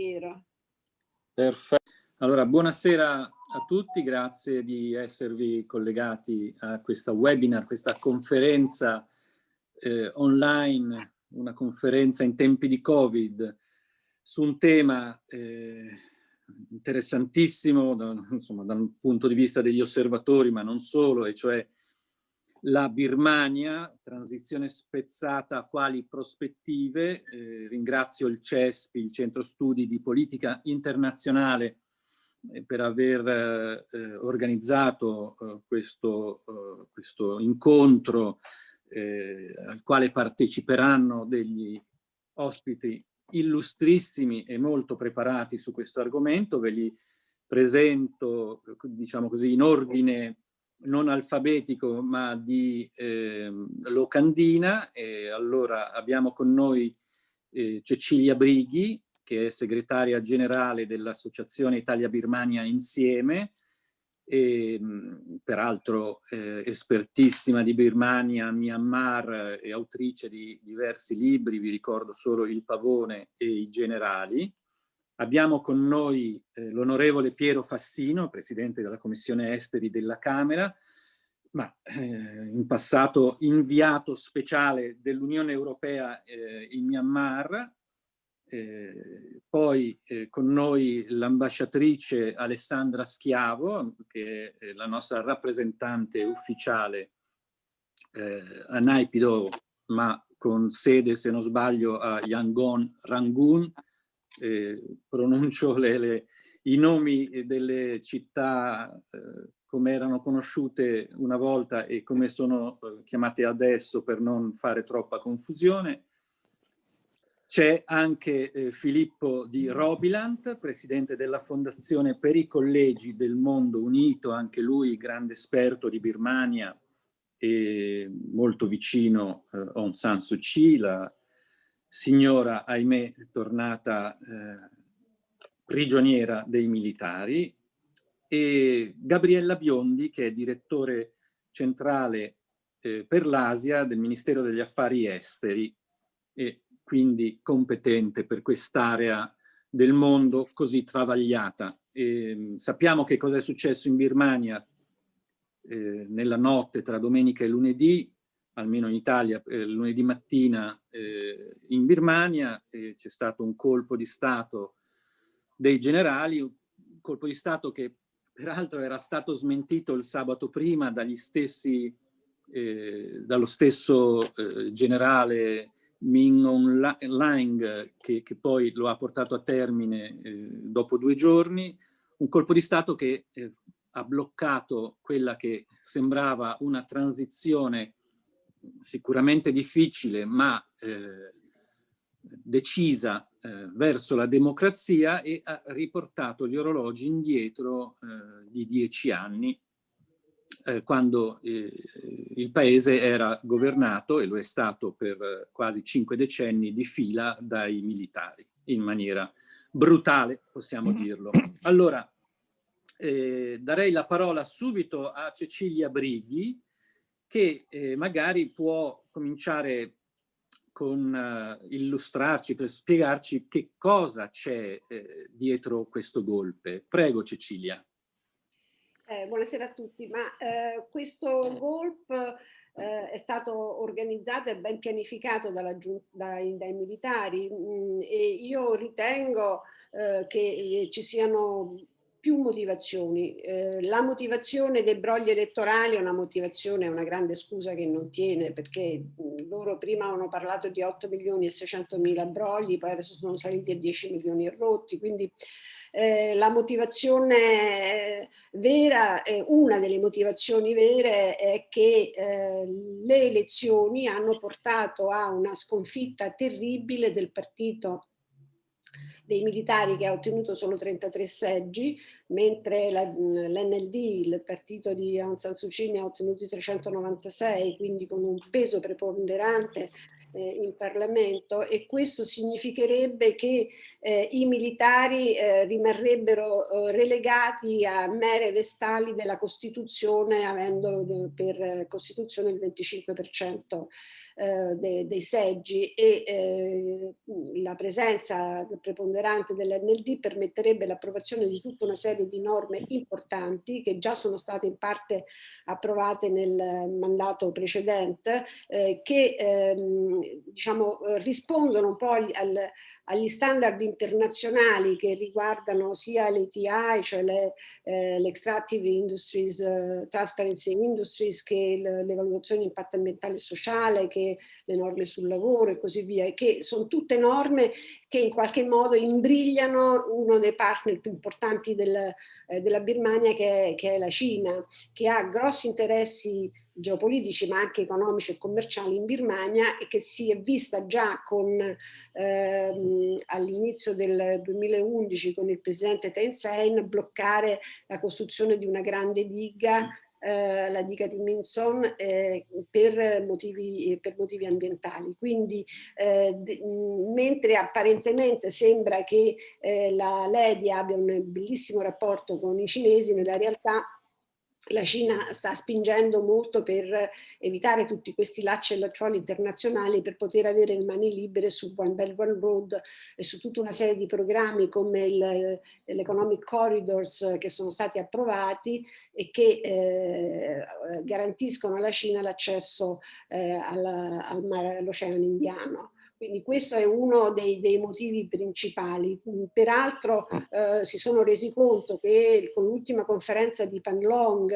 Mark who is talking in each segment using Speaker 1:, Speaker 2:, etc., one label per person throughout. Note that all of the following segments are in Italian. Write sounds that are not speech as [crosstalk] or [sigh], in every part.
Speaker 1: Piero.
Speaker 2: Perfetto. Allora, buonasera a tutti, grazie di esservi collegati a questa webinar, questa conferenza eh, online, una conferenza in tempi di Covid su un tema eh, interessantissimo da, insomma, dal punto di vista degli osservatori, ma non solo, e cioè la Birmania, transizione spezzata quali prospettive. Eh, ringrazio il CESPI, il Centro Studi di Politica Internazionale, eh, per aver eh, organizzato eh, questo, eh, questo, incontro eh, al quale parteciperanno degli ospiti illustrissimi e molto preparati su questo argomento. Ve li presento, diciamo così, in ordine non alfabetico ma di eh, locandina. E allora abbiamo con noi eh, Cecilia Brighi, che è segretaria generale dell'Associazione Italia-Birmania Insieme, e, peraltro eh, espertissima di Birmania, Myanmar e autrice di diversi libri, vi ricordo solo Il Pavone e i Generali. Abbiamo con noi eh, l'onorevole Piero Fassino, presidente della Commissione Esteri della Camera, ma eh, in passato inviato speciale dell'Unione Europea eh, in Myanmar, eh, poi eh, con noi l'ambasciatrice Alessandra Schiavo, che è la nostra rappresentante ufficiale eh, a Naipido, ma con sede, se non sbaglio, a Yangon Rangoon, eh, pronuncio le, le, i nomi delle città eh, come erano conosciute una volta e come sono eh, chiamate adesso per non fare troppa confusione. C'è anche eh, Filippo di Robilant, presidente della Fondazione per i Collegi del Mondo Unito, anche lui grande esperto di Birmania e molto vicino eh, a Aung San Suu Kyi, la signora, ahimè, tornata eh, prigioniera dei militari, e Gabriella Biondi, che è direttore centrale eh, per l'Asia del Ministero degli Affari Esteri e quindi competente per quest'area del mondo così travagliata. E, sappiamo che cosa è successo in Birmania eh, nella notte tra domenica e lunedì, almeno in Italia, eh, lunedì mattina eh, in Birmania, c'è stato un colpo di Stato dei generali, un colpo di Stato che peraltro era stato smentito il sabato prima dagli stessi, eh, dallo stesso eh, generale Min Aung Lang, che, che, poi lo ha portato a termine eh, dopo due giorni, un colpo di Stato che eh, ha bloccato quella che sembrava una transizione sicuramente difficile, ma eh, decisa eh, verso la democrazia e ha riportato gli orologi indietro eh, di dieci anni, eh, quando eh, il paese era governato, e lo è stato per quasi cinque decenni di fila, dai militari, in maniera brutale, possiamo dirlo. Allora, eh, darei la parola subito a Cecilia Brighi, che eh, magari può cominciare con uh, illustrarci, per spiegarci che cosa c'è eh, dietro questo golpe. Prego Cecilia.
Speaker 1: Eh, buonasera a tutti, ma eh, questo golpe eh, è stato organizzato e ben pianificato dalla, dai, dai militari mh, mm, e io ritengo eh, che ci siano più motivazioni. Eh, la motivazione dei brogli elettorali è una motivazione, una grande scusa che non tiene perché loro prima hanno parlato di 8 milioni e 600 mila brogli, poi adesso sono saliti a 10 milioni e rotti, quindi eh, la motivazione vera, eh, una delle motivazioni vere è che eh, le elezioni hanno portato a una sconfitta terribile del partito dei militari che ha ottenuto solo 33 seggi, mentre l'NLD, il partito di Aung San Suu Kyi, ne ha ottenuti 396, quindi con un peso preponderante eh, in Parlamento e questo significherebbe che eh, i militari eh, rimarrebbero eh, relegati a mere vestali della Costituzione avendo eh, per Costituzione il 25% eh, de, dei seggi e eh, la presenza preponderante dell'NLD permetterebbe l'approvazione di tutta una serie di norme importanti che già sono state in parte approvate nel mandato precedente eh, che ehm, diciamo, rispondono un po' al, agli standard internazionali che riguardano sia l'ETI, cioè l'Extractive le, eh, Industries, uh, Transparency Industries, che le, le valutazioni di impatto ambientale e sociale, che le norme sul lavoro e così via, e che sono tutte norme che in qualche modo imbrigliano uno dei partner più importanti del, eh, della Birmania che è, che è la Cina, che ha grossi interessi geopolitici ma anche economici e commerciali in Birmania e che si è vista già ehm, all'inizio del 2011 con il presidente Thein Sein bloccare la costruzione di una grande diga eh, la diga di Minson eh, per, motivi, per, motivi, ambientali. Quindi eh, mentre apparentemente sembra che eh, la Lady abbia un bellissimo rapporto con i cinesi, nella realtà la Cina sta spingendo molto per evitare tutti questi lacci e lacciuoli internazionali per poter avere le mani libere su One Belt One Road e su tutta una serie di programmi come l'Economic Corridors che sono stati approvati e che eh, garantiscono alla Cina l'accesso eh, all'Oceano Indiano. Quindi questo è uno dei, dei motivi principali. Peraltro eh, si sono resi conto che con l'ultima conferenza di Panlong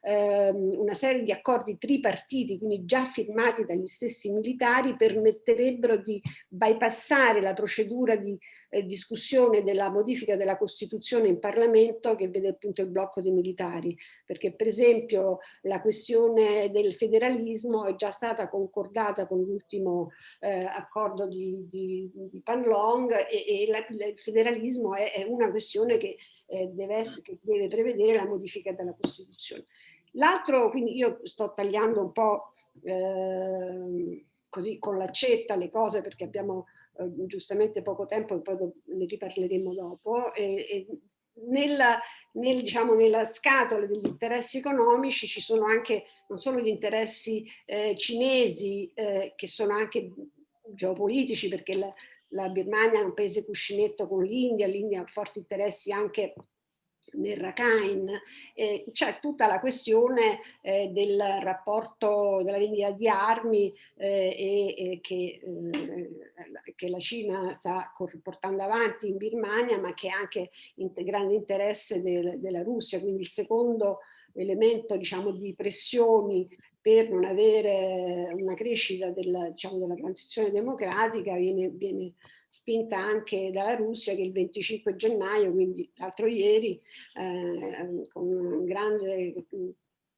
Speaker 1: eh, una serie di accordi tripartiti, quindi già firmati dagli stessi militari, permetterebbero di bypassare la procedura di eh, discussione della modifica della Costituzione in Parlamento che vede appunto il blocco dei militari, perché per esempio la questione del federalismo è già stata concordata con l'ultimo eh, accordo di, di, di Panlong e, e la, il federalismo è, è, una questione che, eh, deve essere, che deve prevedere la modifica della Costituzione. L'altro, quindi io sto tagliando un po' eh, così con l'accetta le cose perché abbiamo giustamente poco tempo poi ne riparleremo dopo. E, e nella, nel, diciamo, nella scatola degli interessi economici ci sono anche non solo gli interessi eh, cinesi eh, che sono anche geopolitici perché la, la Birmania è un paese cuscinetto con l'India, l'India ha forti interessi anche nel Rakhine, eh, c'è tutta la questione eh, del rapporto della vendita di armi eh, e, che, eh, che, la Cina sta portando avanti in Birmania ma che è anche in grande interesse del, della Russia, quindi il secondo elemento diciamo, di pressioni per non avere una crescita della, diciamo, della transizione democratica viene, viene spinta anche dalla Russia che il 25 gennaio, quindi l'altro ieri, eh, con grande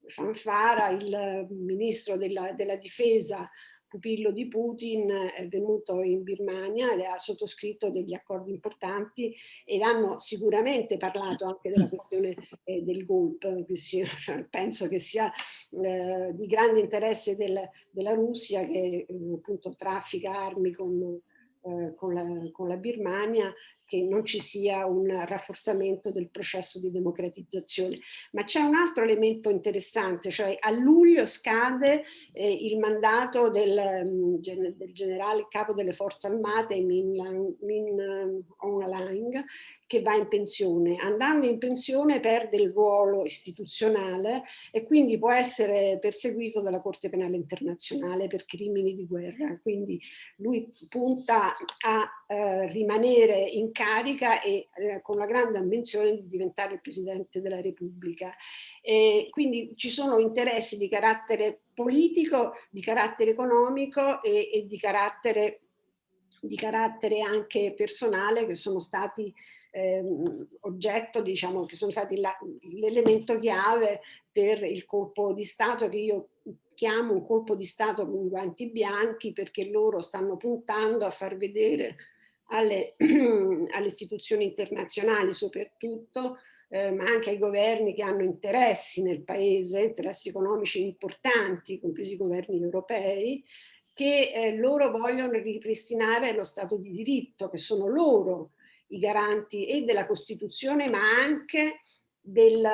Speaker 1: fanfara, il ministro della, della difesa pupillo di Putin è venuto in Birmania e ha sottoscritto degli accordi importanti ed hanno sicuramente parlato anche della questione eh, del golpe, [laughs] penso che sia eh, di grande interesse del, della Russia che eh, appunto traffica armi con eh, con, la, con la Birmania che non ci sia un rafforzamento del processo di democratizzazione. Ma c'è un altro elemento interessante, cioè a luglio scade eh, il mandato del, mm, del, generale capo delle forze armate Min, Min Aung Hlaing che va in pensione. Andando in pensione perde il ruolo istituzionale e quindi può essere perseguito dalla Corte Penale Internazionale per crimini di guerra. Quindi lui punta a eh, rimanere in carica e eh, con la grande ambizione di diventare il Presidente della Repubblica. E quindi ci sono interessi di carattere politico, di carattere economico e, e di, carattere, di carattere anche personale che sono stati eh, oggetto, diciamo, che sono stati l'elemento chiave per il colpo di Stato che io chiamo un colpo di Stato con guanti bianchi perché loro stanno puntando a far vedere alle, [clears throat] alle istituzioni internazionali soprattutto, eh, ma anche ai governi che hanno interessi nel paese, interessi economici importanti, compresi i governi europei, che eh, loro vogliono ripristinare lo Stato di diritto, che sono loro i garanti e della Costituzione ma anche del,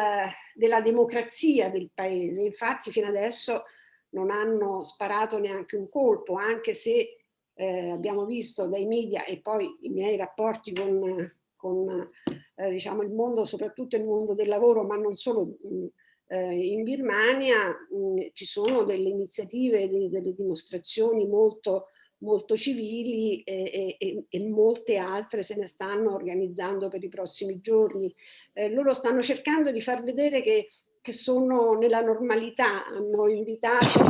Speaker 1: della democrazia del paese. Infatti fino adesso non hanno sparato neanche un colpo, anche se eh, abbiamo visto dai media e poi i miei rapporti con, con eh, diciamo il mondo, soprattutto il mondo del lavoro, ma non solo mh, eh, in Birmania mh, ci sono delle iniziative, delle, delle dimostrazioni molto molto civili e, e, e, molte altre se ne stanno organizzando per i prossimi giorni. Eh, loro stanno cercando di far vedere che, che sono nella normalità, hanno invitato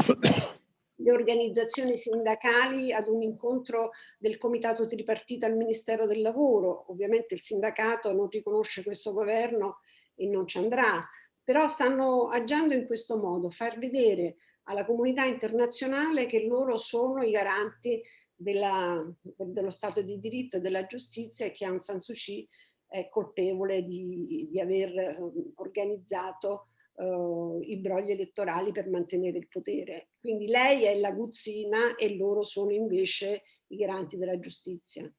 Speaker 1: le organizzazioni sindacali ad un incontro del comitato tripartito al Ministero del Lavoro. Ovviamente il sindacato non riconosce questo governo e non ci andrà, però stanno agiando in questo modo, far vedere alla comunità internazionale che loro sono i garanti della, dello Stato di diritto e della giustizia e che Aung San Suu Kyi è colpevole di, di aver ehm, organizzato uh, i brogli elettorali per mantenere il potere. Quindi lei è la guzzina e loro sono invece i garanti della giustizia.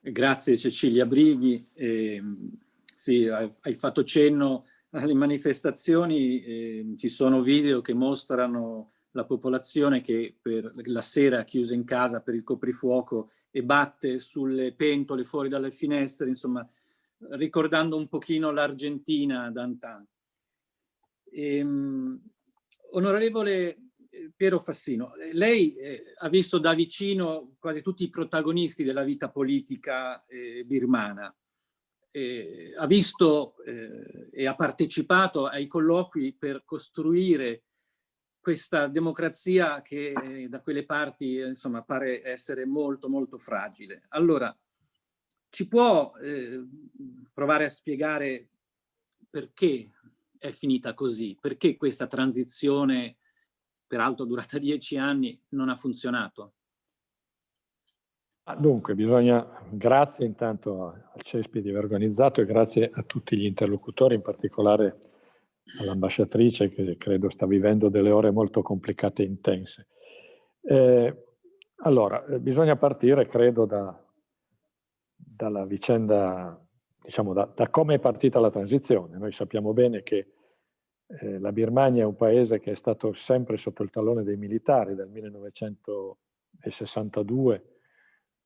Speaker 2: Grazie Cecilia Brighi. Eh, sì, hai fatto cenno alle manifestazioni eh, ci sono video che mostrano la popolazione che per la sera chiusa in casa per il coprifuoco e batte sulle pentole fuori dalle finestre, insomma, ricordando un pochino l'Argentina d'antan. Ehm, onorevole eh, Piero Fassino, lei eh, ha visto da vicino quasi tutti i protagonisti della vita politica eh, birmana eh, ha visto eh, e ha partecipato ai colloqui per costruire questa democrazia che eh, da quelle parti eh, insomma pare essere molto molto fragile. Allora, ci può eh, provare a spiegare perché è finita così? Perché questa transizione, peraltro durata [laughs] dieci anni, non ha funzionato?
Speaker 3: Dunque, bisogna, grazie intanto al CESPI di aver organizzato e grazie a tutti gli interlocutori, in particolare all'ambasciatrice che credo sta vivendo delle ore molto complicate e intense. Eh, allora, eh, bisogna partire, credo, da, dalla vicenda, diciamo, da, da, come è partita la transizione. Noi sappiamo bene che eh, la Birmania è un paese che è stato sempre sotto il tallone dei militari dal 1962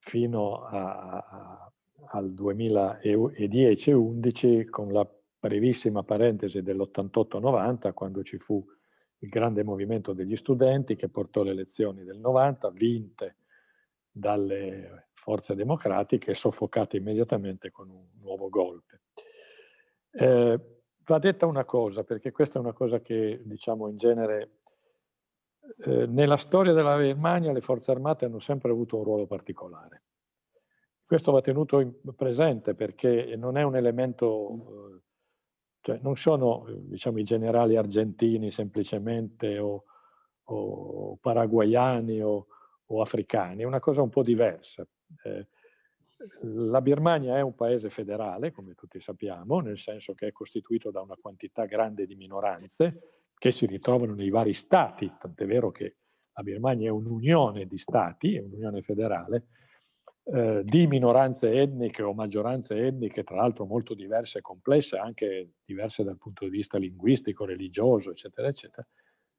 Speaker 3: fino a, a, al 2010-11 con la brevissima parentesi dell'88-90 quando ci fu il grande movimento degli studenti che portò le elezioni del 90 vinte dalle forze democratiche soffocate immediatamente con un nuovo golpe. Eh, va detta una cosa, perché questa è una cosa che diciamo in genere eh, nella storia della Germania le forze armate hanno sempre avuto un ruolo particolare. Questo va tenuto presente perché non è un elemento, eh, cioè non sono diciamo, i generali argentini semplicemente o, o paraguayani o, o, africani, è una cosa un po' diversa. Eh, la Birmania è un paese federale, come tutti sappiamo, nel senso che è costituito da una quantità grande di minoranze, che si ritrovano nei vari stati, tant'è vero che la Birmania è un'unione di stati, è un'unione federale, eh, di minoranze etniche o maggioranze etniche, tra l'altro molto diverse e complesse, anche diverse dal punto di vista linguistico, religioso, eccetera, eccetera,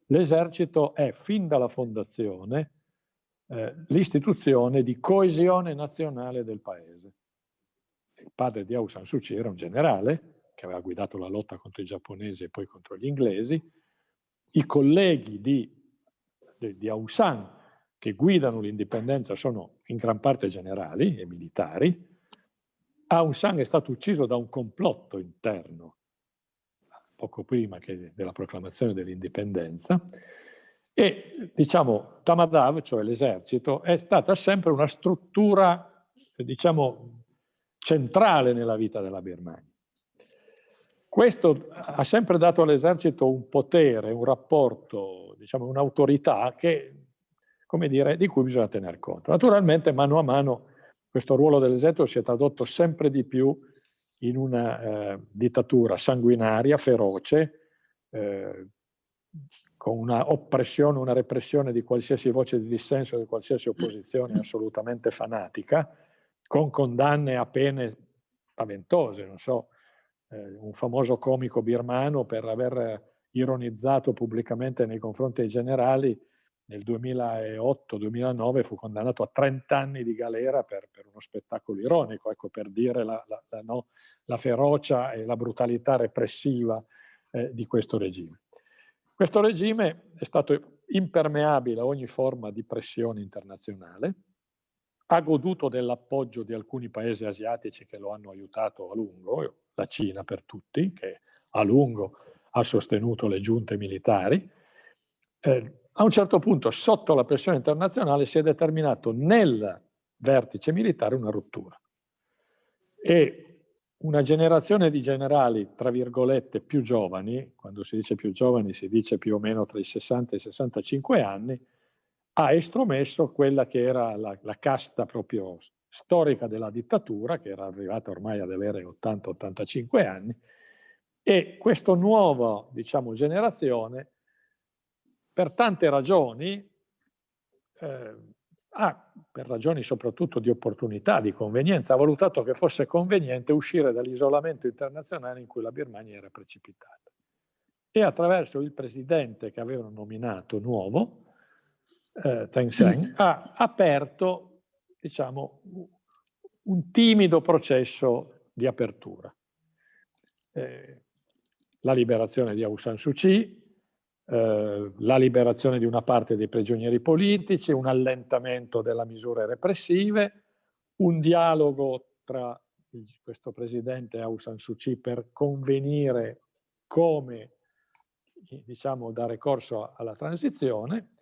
Speaker 3: l'esercito è fin dalla fondazione eh, l'istituzione di coesione nazionale del paese. Il padre di Aung San Suu Kyi era un generale che aveva guidato la lotta contro i giapponesi e poi contro gli inglesi, i colleghi di, di, Aung San che guidano l'indipendenza sono in gran parte generali e militari. Aung San è stato ucciso da un complotto interno poco prima della proclamazione dell'indipendenza e diciamo Tamadav, cioè l'esercito, è stata sempre una struttura diciamo centrale nella vita della Birmania. Questo ha sempre dato all'esercito un potere, un rapporto, diciamo un'autorità di cui bisogna tener conto. Naturalmente mano a mano questo ruolo dell'esercito si è tradotto sempre di più in una eh, dittatura sanguinaria, feroce, eh, con una oppressione, una repressione di qualsiasi voce di dissenso, di qualsiasi opposizione assolutamente fanatica, con condanne a pene spaventose, non so, eh, un famoso comico birmano per aver ironizzato pubblicamente nei confronti dei generali, nel 2008-2009 fu condannato a 30 anni di galera per, per uno spettacolo ironico, ecco, per dire la, la, la, no, la, ferocia e la brutalità repressiva eh, di questo regime. Questo regime è stato impermeabile a ogni forma di pressione internazionale, ha goduto dell'appoggio di alcuni paesi asiatici che lo hanno aiutato a lungo, la Cina per tutti, che a lungo ha sostenuto le giunte militari. Eh, a un certo punto, sotto la pressione internazionale, si è determinato nel vertice militare una rottura. E una generazione di generali, tra virgolette, più giovani, quando si dice più giovani si dice più o meno tra i 60 e i 65 anni, ha estromesso quella che era la, la casta proprio storica della dittatura, che era arrivata ormai ad avere 80-85 anni, e questa nuova diciamo, generazione, per tante ragioni, eh, ha, per ragioni soprattutto di opportunità, di convenienza, ha valutato che fosse conveniente uscire dall'isolamento internazionale in cui la Birmania era precipitata. E attraverso il presidente che avevano nominato nuovo, eh, Tencent, ha aperto diciamo, un timido processo di apertura. Eh, la liberazione di Aung San Suu Kyi, eh, la liberazione di una parte dei prigionieri politici, un allentamento delle misure repressive, un dialogo tra questo presidente Aung San Suu Kyi per convenire come diciamo, dare corso alla transizione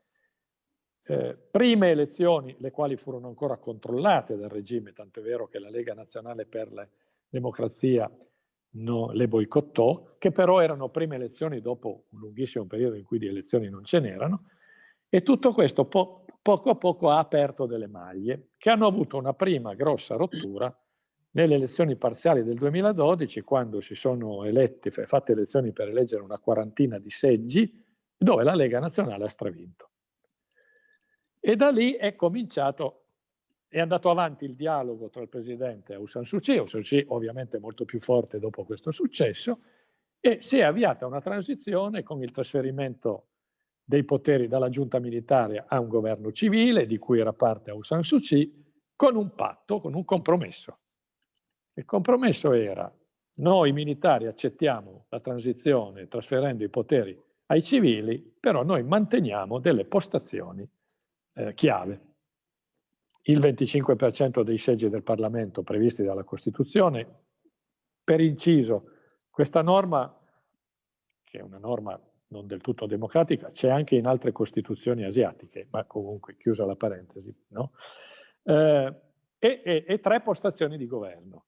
Speaker 3: eh, prime elezioni, le quali furono ancora controllate dal regime, tanto è vero che la Lega Nazionale per la Democrazia no, le boicottò, che però erano prime elezioni dopo un lunghissimo periodo in cui di elezioni non ce n'erano, e tutto questo po poco a poco ha aperto delle maglie, che hanno avuto una prima grossa rottura nelle elezioni parziali del 2012, quando si sono eletti, fatte elezioni per eleggere una quarantina di seggi, dove la Lega Nazionale ha stravinto. E da lì è cominciato, è andato avanti il dialogo tra il presidente Aung San Suu Kyi, Aung San Suu Kyi ovviamente molto più forte dopo questo successo, e si è avviata una transizione con il trasferimento dei poteri dalla giunta militare a un governo civile, di cui era parte Aung San Suu Kyi, con un patto, con un compromesso. Il compromesso era noi militari accettiamo la transizione trasferendo i poteri ai civili, però noi manteniamo delle postazioni eh, chiave. Il 25% dei seggi del Parlamento previsti dalla Costituzione, per inciso, questa norma, che è una norma non del tutto democratica, c'è anche in altre costituzioni asiatiche, ma comunque chiusa la parentesi, no? eh, e, e, e tre postazioni di governo,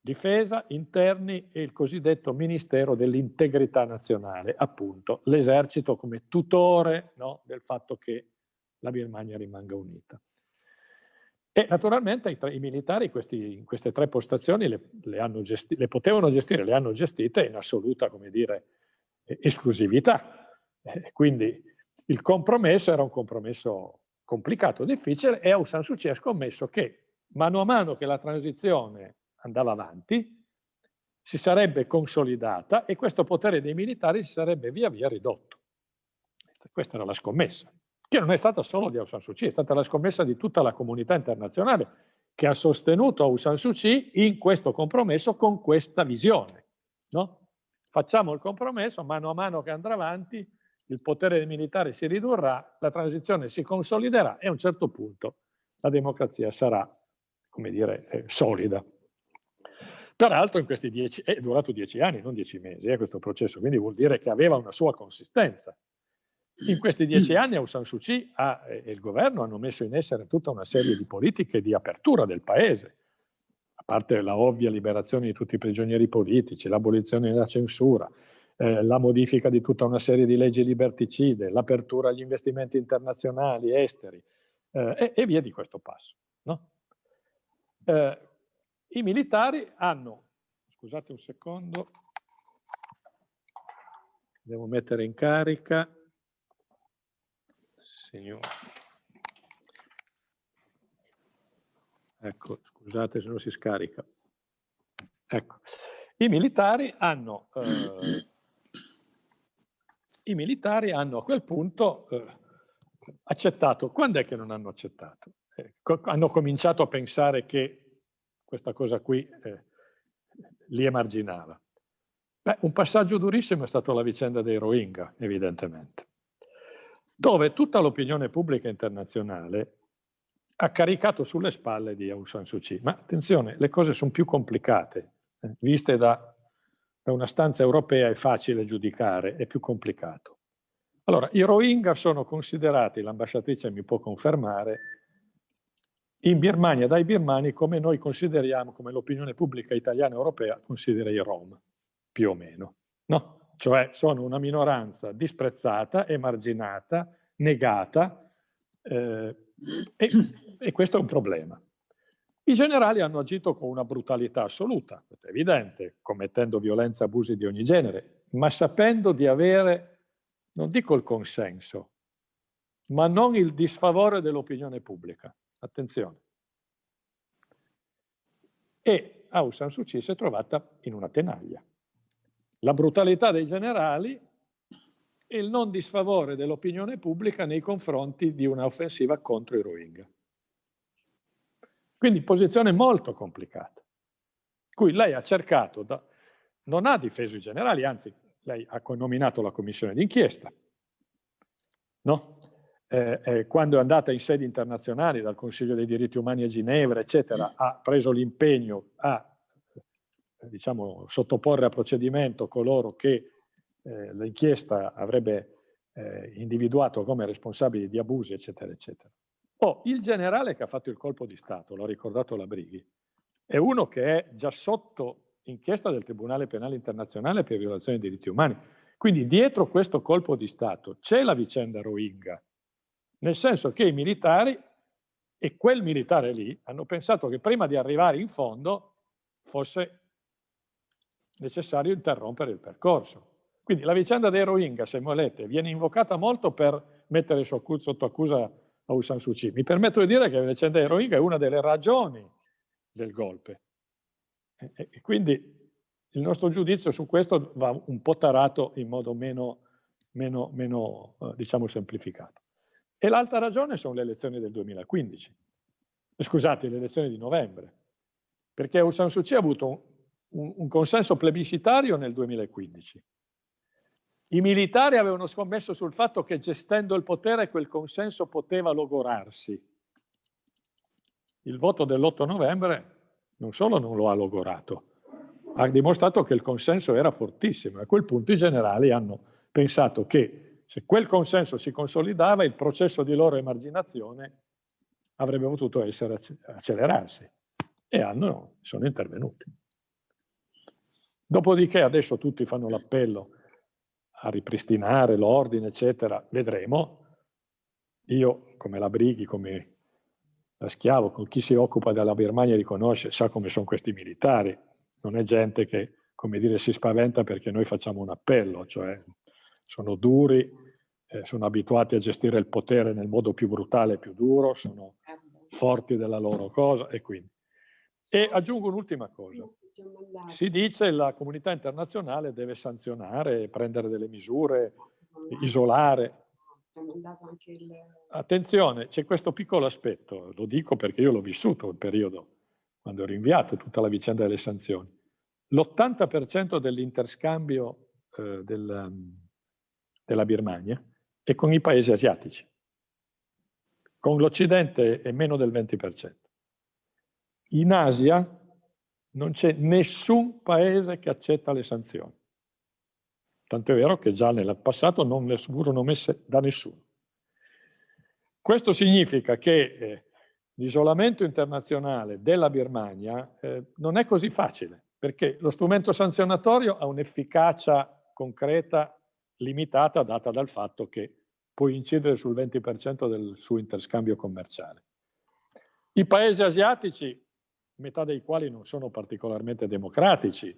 Speaker 3: difesa, interni e il cosiddetto Ministero dell'Integrità Nazionale, appunto l'esercito come tutore no, del fatto che la Birmania rimanga unita. E naturalmente i, i militari questi, queste tre postazioni le, le, le, potevano gestire, le hanno gestite in assoluta, come dire, esclusività. Eh, quindi il compromesso era un compromesso complicato, difficile, e Aung San Suu Kyi ha scommesso che mano a mano che la transizione andava avanti, si sarebbe consolidata e questo potere dei militari si sarebbe via via ridotto. Questa era la scommessa che non è stata solo di Aung San Suu Kyi, è stata la scommessa di tutta la comunità internazionale che ha sostenuto Aung San Suu Kyi in questo compromesso con questa visione. No? Facciamo il compromesso, mano a mano che andrà avanti, il potere dei militari si ridurrà, la transizione si consoliderà e a un certo punto la democrazia sarà, come dire, eh, solida. Peraltro in questi dieci, è durato dieci anni, non dieci mesi, eh, questo processo, quindi vuol dire che aveva una sua consistenza. In questi dieci anni Aung San Suu Kyi ha, e il governo hanno messo in essere tutta una serie di politiche di apertura del paese, a parte la ovvia liberazione di tutti i prigionieri politici, l'abolizione della censura, eh, la modifica di tutta una serie di leggi liberticide, l'apertura agli investimenti internazionali, esteri, eh, e, e, via di questo passo. No? Eh, I militari hanno, scusate un secondo, devo mettere in carica, Signore. Ecco, scusate se non si scarica. Ecco, i militari hanno, eh, i militari hanno a quel punto eh, accettato. Quando è che non hanno accettato? Eh, co hanno cominciato a pensare che questa cosa qui eh, li emarginava. Beh, un passaggio durissimo è stato la vicenda dei Rohingya, evidentemente, dove tutta l'opinione pubblica internazionale ha caricato sulle spalle di Aung San Suu Kyi. Ma attenzione, le cose sono più complicate, eh, viste da, da una stanza europea è facile giudicare, è più complicato. Allora, i Rohingya sono considerati, l'ambasciatrice mi può confermare, in Birmania dai birmani come noi consideriamo, come l'opinione pubblica italiana e europea considera i Rom, più o meno. No? Cioè sono una minoranza disprezzata, emarginata, negata eh, e, e questo è un problema. I generali hanno agito con una brutalità assoluta, è evidente, commettendo violenza e abusi di ogni genere, ma sapendo di avere, non dico il consenso, ma non il disfavore dell'opinione pubblica. Attenzione. E Aung San Suu Kyi si è trovata in una tenaglia. La brutalità dei generali e il non disfavore dell'opinione pubblica nei confronti di un'offensiva contro i Rohingya. Quindi posizione molto complicata, cui lei ha cercato, da, non ha difeso i generali, anzi lei ha nominato la commissione d'inchiesta, no? eh, eh, quando è andata in sedi internazionali dal Consiglio dei diritti umani a Ginevra, eccetera, ha preso l'impegno a diciamo, sottoporre a procedimento coloro che eh, l'inchiesta avrebbe eh, individuato come responsabili di abusi, eccetera, eccetera. Oh, il generale che ha fatto il colpo di Stato, l'ha ricordato la Brighi, è uno che è già sotto inchiesta del Tribunale Penale Internazionale per violazione dei diritti umani. Quindi dietro questo colpo di Stato c'è la vicenda Rohingya, nel senso che i militari e quel militare lì hanno pensato che prima di arrivare in fondo fosse necessario interrompere il percorso. Quindi la vicenda dei Rohingya, se volete, viene invocata molto per mettere sotto accusa Aung San Suu Kyi. Mi permetto di dire che la vicenda dei Rohingya è una delle ragioni del golpe. E, quindi il nostro giudizio su questo va un po' tarato in modo meno, meno, meno eh, diciamo, semplificato. E l'altra ragione sono le elezioni del 2015. Scusate, le elezioni di novembre. Perché Aung San Suu Kyi ha avuto un, un, consenso plebiscitario nel 2015 i militari avevano scommesso sul fatto che gestendo il potere quel consenso poteva logorarsi. Il voto dell'8 novembre non solo non lo ha logorato, ha dimostrato che il consenso era fortissimo. A quel punto i generali hanno pensato che se quel consenso si consolidava il processo di loro emarginazione avrebbe potuto essere accelerarsi e hanno, sono intervenuti. Dopodiché adesso tutti fanno l'appello a ripristinare l'ordine, eccetera, vedremo. Io, come la Brighi, come la Schiavo, con chi si occupa della Birmania riconosce, sa come sono questi militari. Non è gente che, come dire, si spaventa perché noi facciamo un appello, cioè sono duri, eh, sono abituati a gestire il potere nel modo più brutale e più duro, sono forti della loro cosa e quindi. E aggiungo un'ultima cosa. Si dice che la comunità internazionale deve sanzionare, prendere delle misure, isolare. Attenzione, c'è questo piccolo aspetto, lo dico perché io l'ho vissuto il periodo, quando ero inviato tutta la vicenda delle sanzioni. L'80% dell'interscambio eh, del, della Birmania è con i paesi asiatici. Con l'Occidente è meno del 20%. In Asia non c'è nessun paese che accetta le sanzioni. Tanto è vero che già nel passato non le furono messe da nessuno. Questo significa che eh, l'isolamento internazionale della Birmania eh, non è così facile, perché lo strumento sanzionatorio ha un'efficacia concreta limitata data dal fatto che può incidere sul 20% del suo interscambio commerciale. I paesi asiatici metà dei quali non sono particolarmente democratici,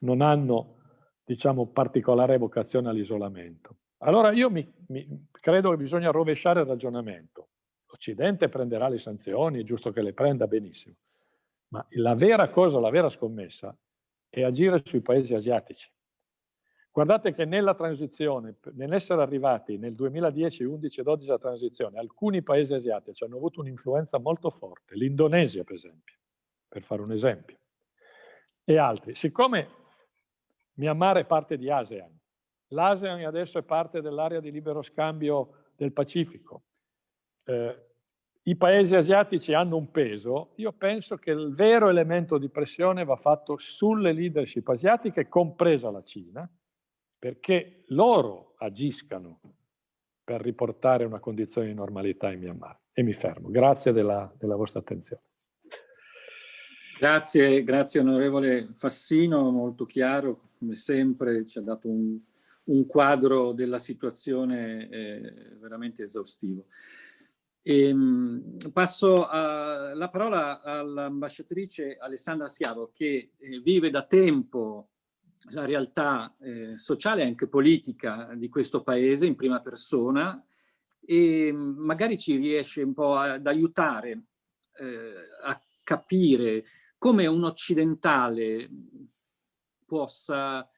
Speaker 3: non hanno, diciamo, particolare vocazione all'isolamento. Allora io mi, mi, credo che bisogna rovesciare il ragionamento. L'Occidente prenderà le sanzioni, è giusto che le prenda benissimo, ma la vera cosa, la vera scommessa è agire sui paesi asiatici. Guardate che nella transizione, nell'essere arrivati nel 2010, 11 e 12 la transizione, alcuni paesi asiatici hanno avuto un'influenza molto forte, l'Indonesia per esempio, per fare un esempio, e altri. Siccome Myanmar è parte di ASEAN, l'ASEAN adesso è parte dell'area di libero scambio del Pacifico, eh, i paesi asiatici hanno un peso, io penso che il vero elemento di pressione va fatto sulle leadership asiatiche, compresa la Cina, perché loro agiscano per riportare una condizione di normalità in Myanmar. E mi fermo. Grazie della, della vostra attenzione.
Speaker 2: Grazie, grazie onorevole Fassino, molto chiaro, come sempre ci ha dato un, un quadro della situazione eh, veramente esaustivo. E, ehm, passo a, la parola all'ambasciatrice Alessandra Siavo che eh, vive da tempo la realtà eh, sociale e anche politica di questo paese in prima persona e magari ci riesce un po' ad aiutare eh, a capire come un occidentale possa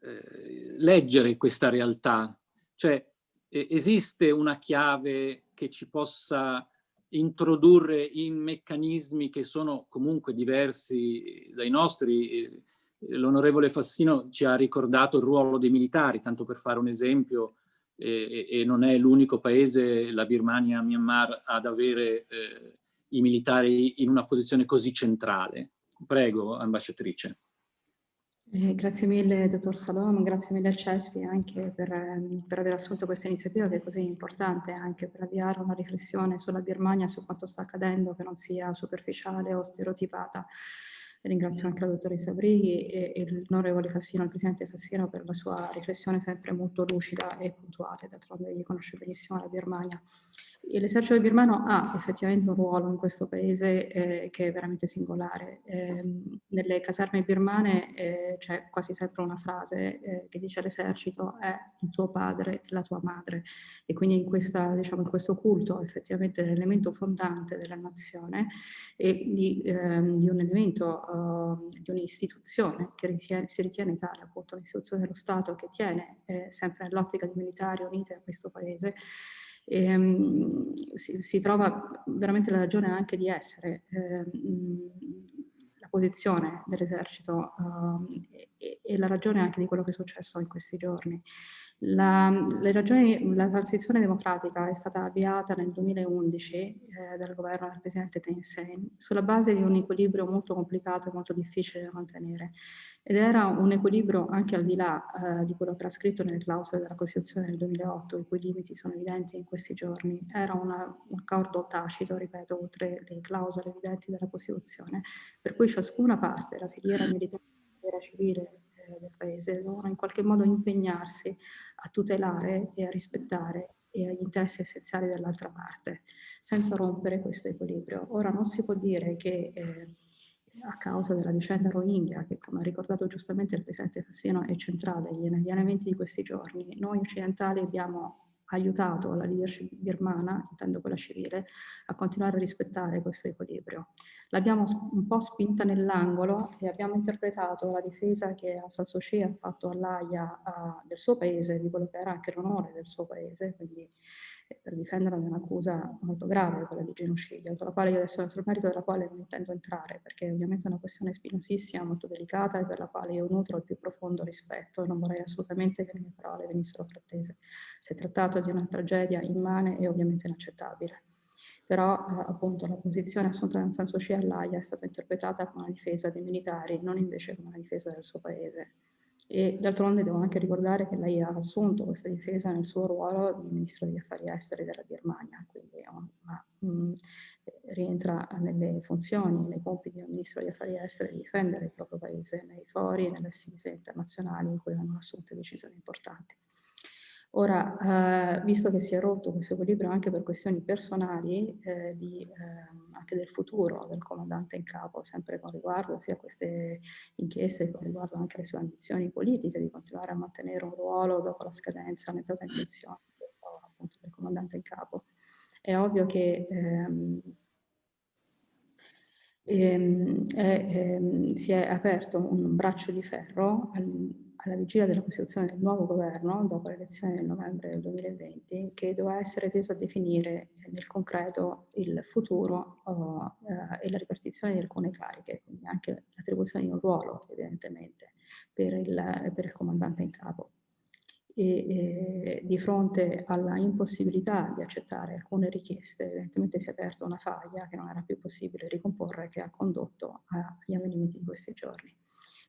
Speaker 2: eh, leggere questa realtà. Cioè esiste una chiave che ci possa introdurre in meccanismi che sono comunque diversi dai nostri, l'onorevole Fassino ci ha ricordato il ruolo dei militari, tanto per fare un esempio, e, e non è l'unico paese, la Birmania, Myanmar, ad avere eh, i militari in una posizione così centrale. Prego, ambasciatrice.
Speaker 4: Eh, grazie mille, dottor Salom, grazie mille al CESPI anche per, ehm, per, aver assunto questa iniziativa che è così importante anche per avviare una riflessione sulla Birmania, su quanto sta accadendo, che non sia superficiale o stereotipata. Ringrazio anche la dottoressa Brighi e, l'onorevole Fassino, il presidente Fassino, per la sua riflessione sempre molto lucida e puntuale, d'altronde egli conosce benissimo la Birmania. L'esercito birmano ha effettivamente un ruolo in questo paese eh, che è veramente singolare. Eh, nelle caserme birmane eh, c'è quasi sempre una frase eh, che dice l'esercito è il tuo padre, la tua madre e quindi in, questa, diciamo, in questo culto effettivamente l'elemento fondante della nazione e di, ehm, di un elemento, uh, di un'istituzione che ritiene, si ritiene tale, appunto un'istituzione dello Stato che tiene eh, sempre nell'ottica di militari unite a questo paese e, um, si, si, trova veramente la ragione anche di essere eh, la posizione dell'esercito uh, e, e, la ragione anche di quello che è successo in questi giorni. La, ragioni, la transizione democratica è stata avviata nel 2011 eh, dal governo del presidente Thein Sein sulla base di un equilibrio molto complicato e molto difficile da mantenere ed era un equilibrio anche al di là eh, di quello che era scritto nelle clausole della Costituzione del 2008, i cui limiti sono evidenti in questi giorni. Era una, un accordo tacito, ripeto, oltre le clausole evidenti della Costituzione, per cui ciascuna parte, la filiera militare la filiera civile, del paese, devono in qualche modo impegnarsi a tutelare e a rispettare gli interessi essenziali dell'altra parte, senza rompere questo equilibrio. Ora non si può dire che eh, a causa della vicenda Rohingya, che come ha ricordato giustamente il Presidente Fassino è centrale negli eventi di questi giorni, noi occidentali abbiamo aiutato la leadership birmana, intendo quella civile, a continuare a rispettare questo equilibrio. L'abbiamo un po' spinta nell'angolo e abbiamo interpretato la difesa che Suu Kyi ha fatto all'AIA del suo paese, di quello che era anche l'onore del suo paese, quindi per difenderla da un'accusa molto grave, quella di genocidio, sulla quale io adesso sul merito della quale non intendo entrare, perché ovviamente è una questione spinosissima, molto delicata e per la quale io nutro il più profondo rispetto e non vorrei assolutamente che le mie parole venissero frattese. Si è trattato di una tragedia immane e ovviamente inaccettabile. Però eh, appunto la posizione assunta da San Suu Kyi all'AIA è stata interpretata come una difesa dei militari, non invece come una difesa del suo paese. E d'altronde devo anche ricordare che lei ha assunto questa difesa nel suo ruolo di Ministro degli Affari Esteri della Birmania, quindi ma, mh, mm, rientra nelle funzioni, nei compiti del Ministro degli Affari Esteri di difendere il proprio paese nei fori e nelle assise internazionali in cui vengono assunte decisioni importanti. Ora, eh, visto che si è rotto questo equilibrio anche per questioni personali, eh, di, eh, anche del futuro del comandante in capo, sempre con riguardo sia a queste inchieste, con riguardo anche alle sue ambizioni politiche di continuare a mantenere un ruolo dopo la scadenza, l'entrata in pensione appunto, del comandante in capo. È ovvio che ehm, ehm, è, ehm, si è aperto un braccio di ferro al, alla vigilia della costituzione del nuovo governo, dopo le elezioni del novembre del 2020, che doveva essere teso a definire nel concreto il futuro uh, e la ripartizione di alcune cariche, quindi anche l'attribuzione di un ruolo, evidentemente, per il, per il comandante in capo e eh, di fronte alla impossibilità di accettare alcune richieste evidentemente si è aperta una faglia che non era più possibile ricomporre che ha condotto agli avvenimenti di questi giorni.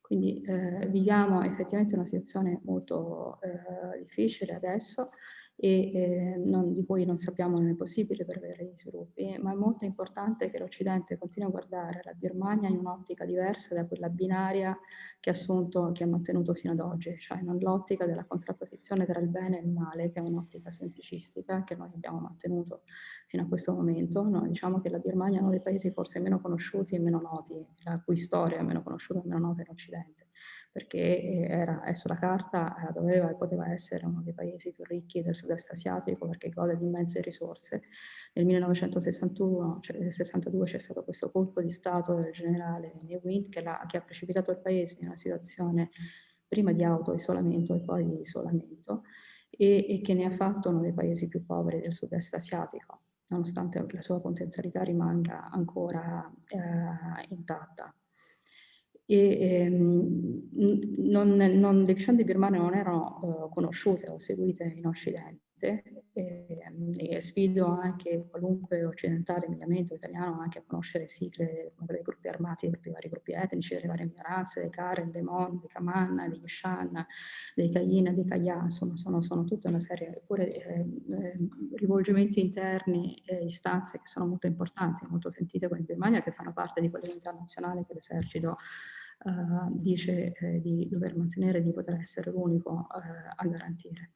Speaker 4: Quindi eh, viviamo effettivamente una situazione molto eh, difficile adesso e eh, non, di cui non sappiamo non è possibile prevedere gli sviluppi, ma è molto importante che l'Occidente continui a guardare la Birmania in un'ottica diversa da quella binaria che ha assunto, che ha mantenuto fino ad oggi, cioè non l'ottica della contrapposizione tra il bene e il male, che è un'ottica semplicistica che noi abbiamo mantenuto fino a questo momento. Noi diciamo che la Birmania è uno dei paesi forse meno conosciuti e meno noti, la cui storia è meno conosciuta e meno nota in Occidente perché eh, era, sulla carta eh, doveva e poteva essere uno dei paesi più ricchi del sud-est asiatico perché gode di immense risorse. Nel 1962 cioè, c'è stato questo colpo di Stato del generale Ne Win che, che ha precipitato il paese in una situazione prima di auto-isolamento e poi di isolamento e, e che ne ha fatto uno dei paesi più poveri del sud-est asiatico nonostante la sua potenzialità rimanga ancora eh, intatta e ehm, non, non, le vicende birmane non erano uh, conosciute o seguite in Occidente e, e, sfido anche qualunque occidentale mediamente italiano anche a conoscere sigle dei gruppi armati, dei vari gruppi etnici, delle varie minoranze, dei Karen, dei Mon, dei Kaman, degli Shan, dei Kayin, dei Kaya, insomma sono, sono tutta una serie, eppure eh, eh, rivolgimenti interni e istanze che sono molto importanti, molto sentite qua in Birmania, che fanno parte di quella internazionale che l'esercito Uh, dice eh, di dover mantenere, di poter essere l'unico uh, a garantire.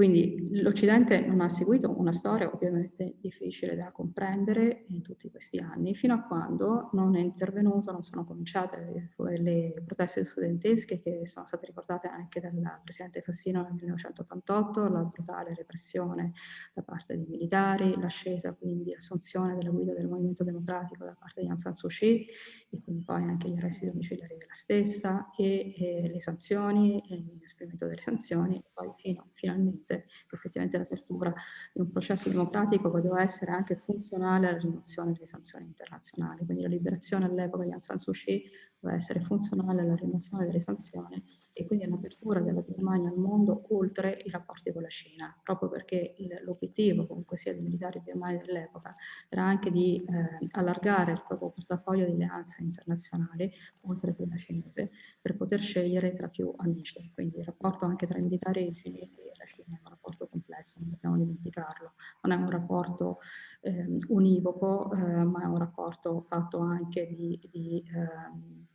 Speaker 4: Quindi l'Occidente non ha seguito una storia ovviamente difficile da comprendere in tutti questi anni, fino a quando non è intervenuto, non sono cominciate le, le proteste studentesche che sono state ricordate anche dal Presidente Fassino nel 1988, la brutale repressione da parte dei militari, l'ascesa quindi l'assunzione della guida del movimento democratico da parte di Aung San Suu Kyi e quindi poi anche gli arresti domiciliari della stessa e, e le sanzioni, l'esprimento delle sanzioni e poi fino, finalmente permette effettivamente l'apertura di un processo democratico che doveva essere anche funzionale alla rimozione delle sanzioni internazionali. Quindi la liberazione all'epoca di Aung San Suu Kyi doveva essere funzionale alla rimozione delle sanzioni e quindi all'apertura della Birmania al mondo oltre i rapporti con la Cina, proprio perché l'obiettivo comunque sia dei militari birmani dell'epoca era anche di eh, allargare il proprio portafoglio di alleanze internazionali oltre quella cinese per poter scegliere tra più amici, quindi il rapporto anche tra i militari cinesi e la Cina è un rapporto complesso, non dobbiamo dimenticarlo, non è un rapporto eh, univoco eh, ma è un rapporto fatto anche di, di ehm,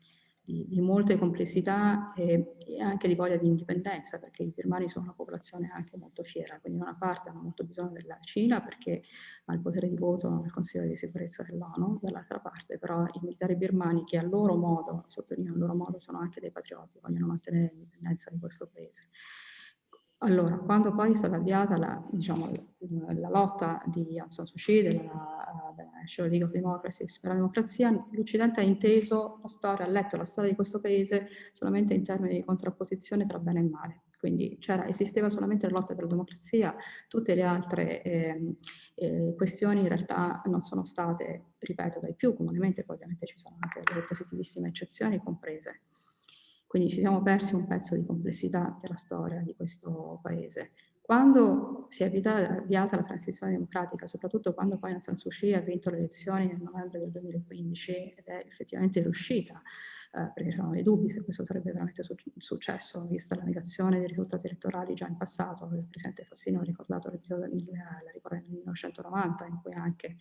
Speaker 4: di, di molte complessità e, e, anche di voglia di indipendenza, perché i birmani sono una popolazione anche molto fiera, quindi da una parte hanno molto bisogno della Cina perché ha il potere di voto nel Consiglio di sicurezza dell'ONU, dall'altra parte però i militari birmani che a loro modo, sottolineo a loro modo, sono anche dei patrioti, vogliono mantenere l'indipendenza di questo paese. Allora, quando poi è stata avviata la, diciamo, la lotta di Aung San Suu Kyi, della, della National League of Democracy per la democrazia, l'Occidente ha inteso la storia, ha letto la storia di questo paese solamente in termini di contrapposizione tra bene e male. Quindi esisteva solamente la lotta per la democrazia, tutte le altre eh, eh, questioni in realtà non sono state, ripeto, dai più comunemente, poi ovviamente ci sono anche delle positivissime eccezioni comprese. Quindi ci siamo persi un pezzo di complessità della storia di questo paese. Quando si è avviata la transizione democratica, soprattutto quando poi Aung San Suu Kyi ha vinto le elezioni nel novembre del 2015 ed è effettivamente riuscita, eh, perché c'erano dei dubbi se questo sarebbe veramente su vista la negazione dei risultati elettorali già in passato, il Presidente Fassino ha ricordato l'episodio del 1990 in cui anche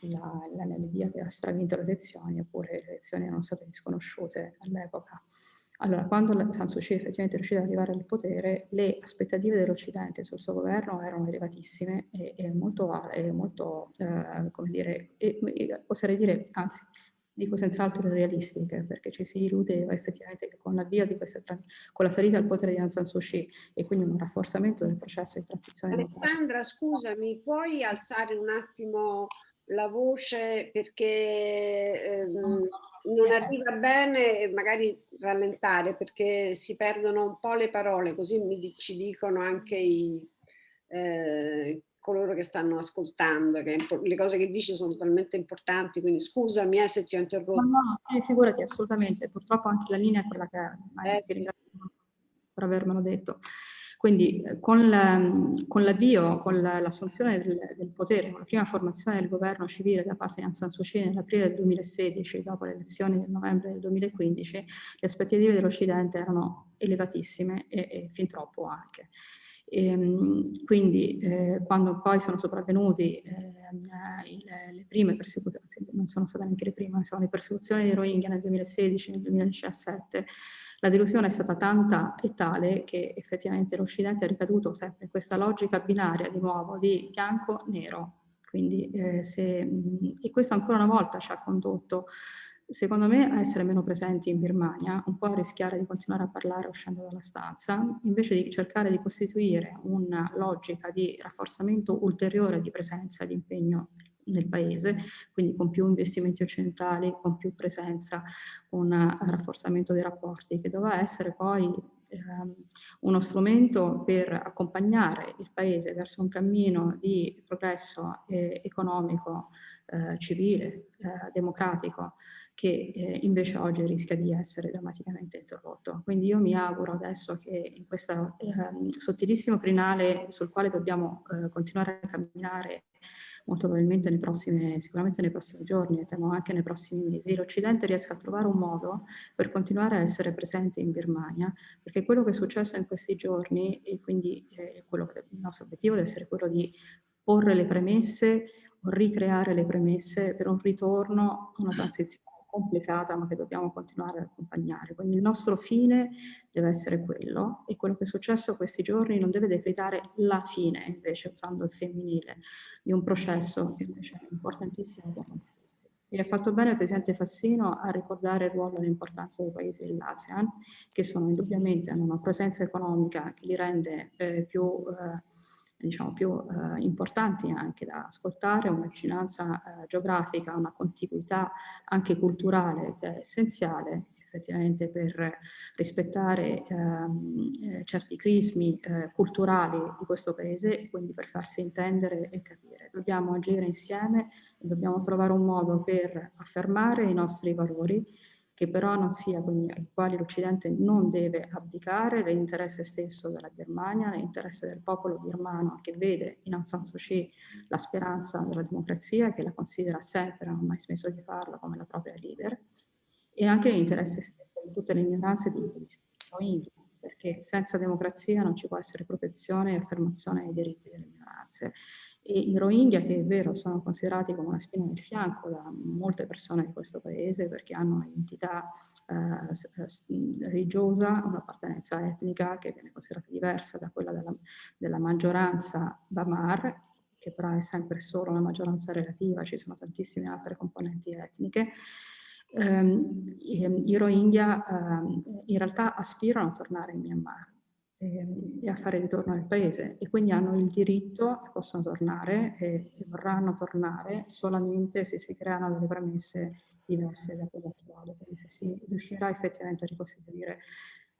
Speaker 4: l'NLD aveva stravinto le elezioni, eppure le elezioni erano state disconosciute all'epoca. Allora, quando San Suu Kyi effettivamente è riuscita ad arrivare al potere, le aspettative dell'Occidente sul suo governo erano elevatissime e, e molto, e molto eh, come dire, e, e, oserei dire, anzi, dico senz'altro realistiche, perché ci si illudeva effettivamente che con di questa, con la salita al potere di Aung San Suu Kyi e quindi un rafforzamento del processo di transizione.
Speaker 1: Alessandra, scusami, puoi alzare un attimo la voce perché ehm, non arriva bene magari rallentare perché si perdono un po' le parole, così mi, ci dicono anche i, eh, coloro che stanno ascoltando, che le cose che dici sono talmente importanti, quindi scusami eh, se ti ho interrotto. No,
Speaker 4: no, eh, figurati, assolutamente, purtroppo anche la linea è quella che è, eh, ti ringrazio per avermelo detto. Quindi eh, con l'avvio, con l'assunzione del, del, potere, con la prima formazione del governo civile da parte di Aung San Suu Kyi nell'aprile del 2016, dopo le elezioni del novembre del 2015, le aspettative dell'Occidente erano elevatissime e, e fin troppo anche. E, ehm, quindi eh, quando poi sono sopravvenuti eh, le, le, prime persecuzioni, non sono state neanche le prime, sono le persecuzioni dei Rohingya nel 2016, nel 2017, la delusione è stata tanta e tale che effettivamente l'Occidente è ricaduto sempre in questa logica binaria di nuovo di bianco-nero. Quindi, eh, se, e questo ancora una volta ci ha condotto secondo me a essere meno presenti in Birmania, un po' a rischiare di continuare a parlare uscendo dalla stanza, invece di cercare di costituire una logica di rafforzamento ulteriore di presenza, di impegno nel paese, quindi con più investimenti occidentali, con più presenza, un rafforzamento dei rapporti, che doveva essere poi ehm, uno strumento per accompagnare il paese verso un cammino di progresso eh, economico, eh, civile, eh, democratico, che eh, invece oggi rischia di essere drammaticamente interrotto. Quindi io mi auguro adesso che in questo eh, sottilissimo crinale sul quale dobbiamo eh, continuare a camminare molto probabilmente nei prossimi, sicuramente nei prossimi giorni e temo anche nei prossimi mesi, l'Occidente riesca a trovare un modo per continuare a essere presente in Birmania, perché quello che è successo in questi giorni e quindi eh, quello che, il nostro obiettivo deve essere quello di porre le premesse o ricreare le premesse per un ritorno una transizione complicata ma che dobbiamo continuare ad accompagnare. Quindi il nostro fine deve essere quello e quello che è successo questi giorni non deve decretare la fine invece usando il femminile di un processo che invece è importantissimo per noi stessi. E ha fatto bene il Presidente Fassino a ricordare il ruolo e l'importanza dei paesi dell'ASEAN che sono indubbiamente hanno una presenza economica che li rende eh, più eh, diciamo, più eh, importanti anche da ascoltare, una vicinanza eh, geografica, una contiguità anche culturale che è essenziale effettivamente per rispettare ehm, eh, certi crismi eh, culturali di questo paese e quindi per farsi intendere e capire. Dobbiamo agire insieme e dobbiamo trovare un modo per affermare i nostri valori che però non sia, quindi ai quali l'Occidente non deve abdicare l'interesse stesso della Birmania, l'interesse del popolo birmano che vede in Aung San Suu Kyi la speranza della democrazia, che la considera sempre, non ha mai smesso di farlo, come la propria leader, e anche l'interesse stesso di tutte le minoranze di Rohingya, perché senza democrazia non ci può essere protezione e affermazione dei diritti delle minoranze. E i Rohingya, che è vero, sono considerati come una spina nel fianco da molte persone di questo paese perché hanno un'identità eh, religiosa, un'appartenenza etnica che viene considerata diversa da quella della, della maggioranza Bamar, che però è sempre solo una maggioranza relativa, ci sono tantissime altre componenti etniche, ehm, i Rohingya ehm, in realtà aspirano a tornare in Myanmar e, e a fare ritorno nel paese e quindi hanno il diritto, possono tornare e, e vorranno tornare solamente se si creano delle premesse diverse da quelle attuali, quindi se si riuscirà effettivamente a ricostituire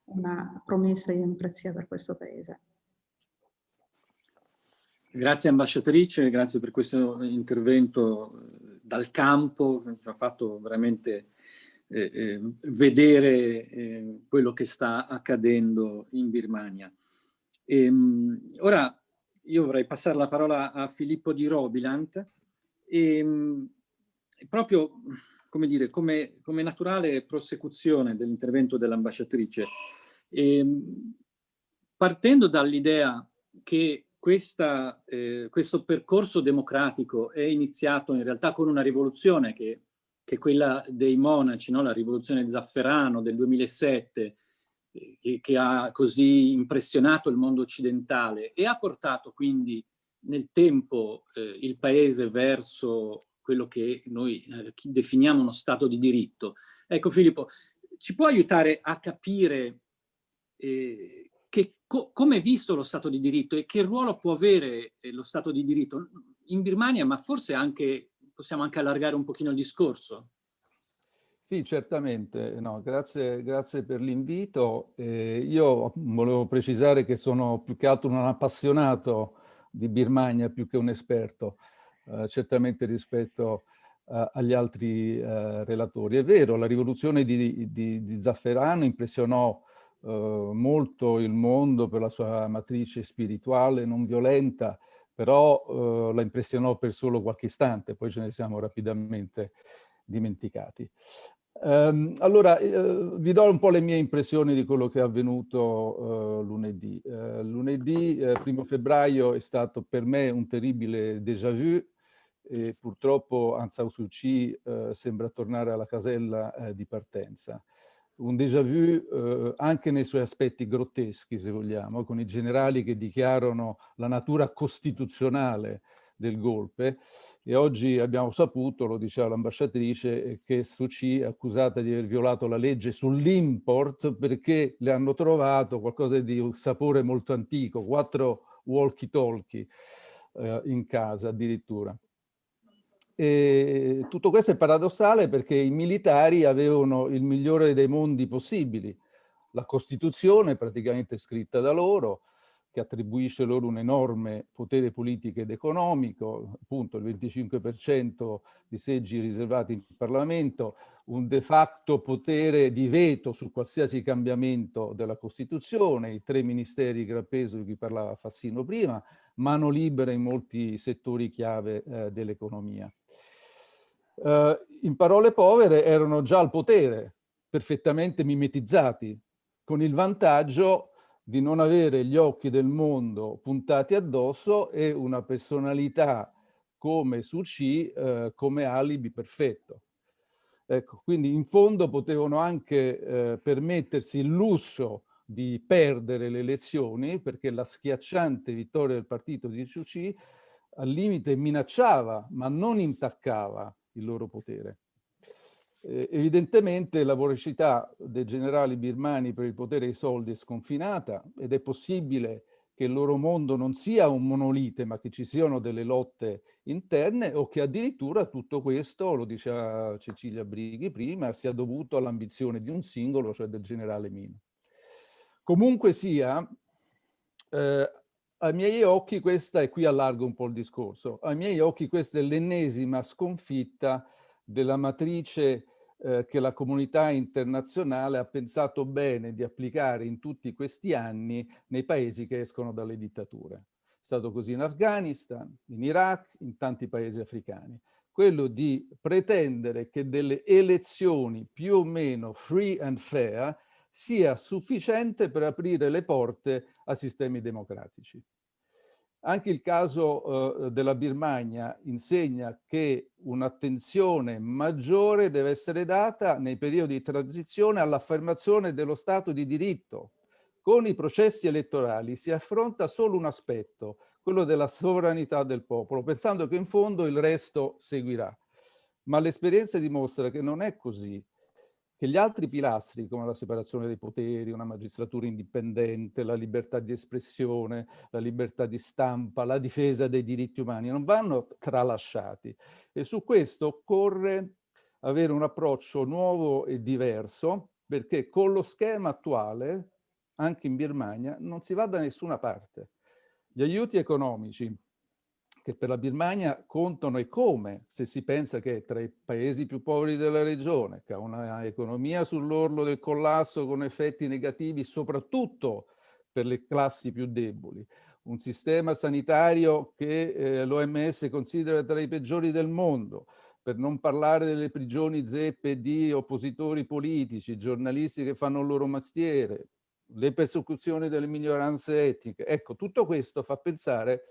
Speaker 4: una promessa di democrazia per questo paese.
Speaker 2: Grazie ambasciatrice, grazie per questo intervento eh, dal campo, ci ha fatto veramente eh, eh, vedere eh, quello che sta accadendo in Birmania. E, ehm, ora io vorrei passare la parola a Filippo di Robilant e ehm, proprio come, dire, come, come naturale prosecuzione dell'intervento dell'ambasciatrice, ehm, partendo dall'idea che questa, eh, questo percorso democratico è iniziato in realtà con una rivoluzione che che quella dei monaci, no? la rivoluzione zafferano del 2007, eh, che, che, ha così impressionato il mondo occidentale e ha portato quindi nel tempo eh, il paese verso quello che noi eh, definiamo uno stato di diritto. Ecco Filippo, ci può aiutare a capire eh, che, co come è visto lo Stato di diritto e che ruolo può avere eh, lo Stato di diritto in Birmania, ma forse anche possiamo anche allargare un pochino il discorso.
Speaker 5: Sì, certamente. No, grazie, grazie per l'invito. Eh, io volevo precisare che sono più che altro un appassionato di Birmania più che un esperto, eh, certamente rispetto eh, agli altri eh, relatori. È vero, la rivoluzione di, di, di Zafferano impressionò eh, molto il mondo per la sua matrice spirituale non violenta, però eh, la impressionò per solo qualche istante, poi ce ne siamo rapidamente dimenticati. Um, allora, uh, vi do un po' le mie impressioni di quello che è avvenuto uh, lunedì. Lunedì, primo febbraio, è stato per me un terribile déjà vu e purtroppo Aung San Suu Kyi sembra tornare alla casella di partenza. Un déjà vu anche nei suoi aspetti grotteschi, se vogliamo, con i generali che dichiarano la natura costituzionale del golpe, e oggi abbiamo saputo, lo diceva l'ambasciatrice, eh, che Suu Kyi è accusata di aver violato la legge sull'import perché le hanno trovato qualcosa di un sapore molto antico, quattro walkie-talkie eh, in casa addirittura. E tutto questo è paradossale perché i militari avevano il migliore dei mondi possibili, la Costituzione praticamente scritta da loro, che attribuisce loro un enorme potere politico ed economico, appunto il 25% di seggi riservati in Parlamento, un de facto potere di veto su qualsiasi cambiamento della Costituzione, i tre ministeri gran peso di cui parlava Fassino prima, mano libera in molti settori chiave eh, dell'economia. Eh, in parole povere erano già al potere, perfettamente mimetizzati, con il vantaggio di non avere gli occhi del mondo puntati addosso e una personalità come Suu Kyi eh, come alibi perfetto. Ecco, quindi in fondo potevano anche eh, permettersi il lusso di perdere le elezioni perché la schiacciante vittoria del partito di Suu Kyi al limite minacciava ma non intaccava il loro potere. Eh, evidentemente la voracità dei generali birmani per il potere dei soldi è sconfinata ed è possibile che il loro mondo non sia un monolite, ma che ci siano delle lotte interne o che addirittura tutto questo, lo diceva Cecilia Brighi prima, sia dovuto all'ambizione di un singolo, cioè del generale Mino. Comunque sia, eh, ai miei occhi questa, e qui allargo un po' il discorso, ai miei occhi questa è l'ennesima sconfitta della matrice eh, che la comunità internazionale ha pensato bene di applicare in tutti questi anni nei paesi che escono dalle dittature. È stato così in Afghanistan, in Iraq, in tanti paesi africani. Quello di pretendere che delle elezioni più o meno free and fair sia sufficiente per aprire le porte a sistemi democratici. Anche il caso eh, della Birmania insegna che un'attenzione maggiore deve essere data nei periodi di transizione all'affermazione dello Stato di diritto. Con i processi elettorali si affronta solo un aspetto, quello della sovranità del popolo, pensando che in fondo il resto seguirà. Ma l'esperienza dimostra che non è così che gli altri pilastri, come la separazione dei poteri, una magistratura indipendente, la libertà di espressione, la libertà di stampa, la difesa dei diritti umani, non vanno tralasciati. E su questo occorre avere un approccio nuovo e diverso, perché con lo schema attuale, anche in Birmania, non si va da nessuna parte. Gli aiuti economici che per la Birmania contano e come, se si pensa che è tra i paesi più poveri della regione, che ha una economia sull'orlo del collasso con effetti negativi soprattutto per le classi più deboli, un sistema sanitario che eh, l'OMS considera tra i peggiori del mondo, per non parlare delle prigioni zeppe di oppositori politici, giornalisti che fanno il loro mestiere, le persecuzioni delle minoranze etniche. Ecco, tutto questo fa pensare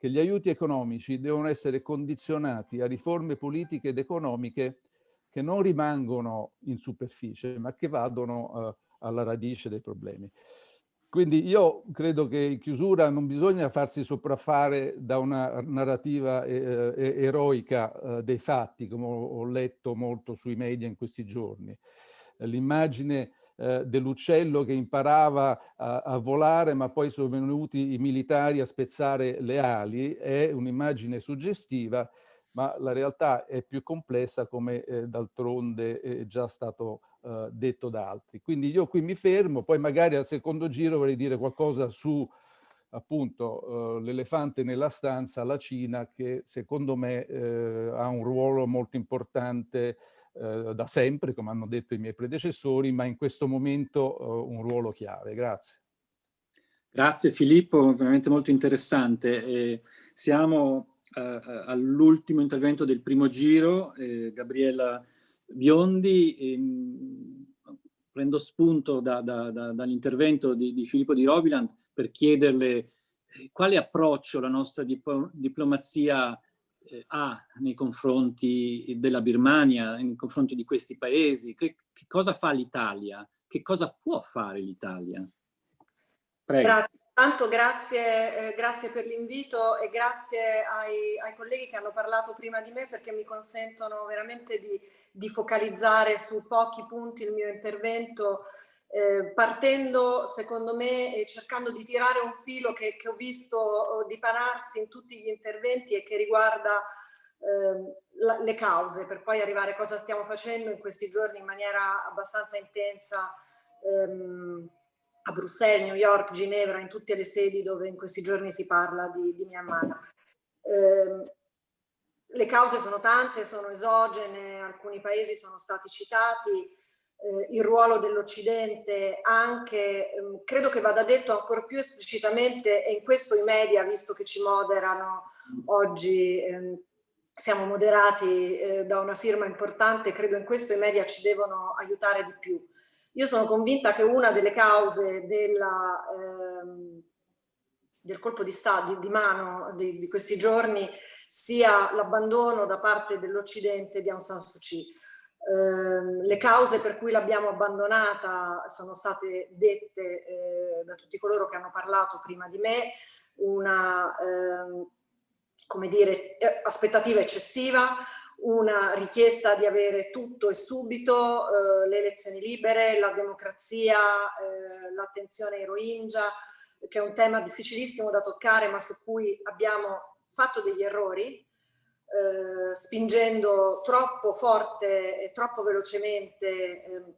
Speaker 5: che gli aiuti economici devono essere condizionati a riforme politiche ed economiche che non rimangono in superficie, ma che vadano uh, alla radice dei problemi. Quindi io credo che in chiusura non bisogna farsi sopraffare da una narrativa eh, eh eroica eh, dei fatti, come ho letto molto sui media in questi giorni. L'immagine eh, dell'uccello che imparava a, a, volare ma poi sono venuti i militari a spezzare le ali, è un'immagine suggestiva ma la realtà è più complessa come eh, d'altronde è già stato eh, detto da altri. Quindi io qui mi fermo, poi magari al secondo giro vorrei dire qualcosa su appunto eh, l'elefante nella stanza, la Cina, che secondo me eh, ha un ruolo molto importante eh, da sempre, come hanno detto i miei predecessori, ma in questo momento eh, un ruolo chiave. Grazie.
Speaker 2: Grazie Filippo, veramente molto interessante. Eh, siamo eh, all'ultimo intervento del primo giro, eh, Gabriella Biondi, ehm, prendo spunto da, da, da, dall'intervento di, di, Filippo di Robiland per chiederle eh, quale approccio la nostra dip diplomazia ha nei confronti della Birmania, nei confronti di questi paesi, che, che cosa fa l'Italia, che cosa può fare l'Italia?
Speaker 6: Prego. Grazie. Tanto grazie, eh, grazie per l'invito e grazie ai, ai, colleghi che hanno parlato prima di me perché mi consentono veramente di, di focalizzare su pochi punti il mio intervento eh, partendo secondo me e cercando di tirare un filo che, che ho visto dipanarsi in tutti gli interventi e che riguarda eh, la, le cause per poi arrivare a cosa stiamo facendo in questi giorni in maniera abbastanza intensa ehm, a Bruxelles, New York, Ginevra, in tutte le sedi dove in questi giorni si parla di, di Myanmar. Eh, le cause sono tante, sono esogene, alcuni paesi sono stati citati, eh, il ruolo dell'Occidente anche, ehm, credo che vada detto ancora più esplicitamente e in questo i media, visto che ci moderano oggi, ehm, siamo moderati eh, da una firma importante, credo in questo i media ci devono aiutare di più. Io sono convinta che una delle cause della, ehm, del colpo di, stato, di, di mano di, di, questi giorni sia l'abbandono da parte dell'Occidente di Aung San Suu Kyi. Eh, le cause per cui l'abbiamo abbandonata sono state dette eh, da tutti coloro che hanno parlato prima di me, una ehm, come dire, eh, aspettativa eccessiva, una richiesta di avere tutto e subito, eh, le elezioni libere, la democrazia, eh, l'attenzione ai Rohingya, che è un tema difficilissimo da toccare ma su cui abbiamo fatto degli errori, eh, spingendo troppo forte e troppo velocemente ehm,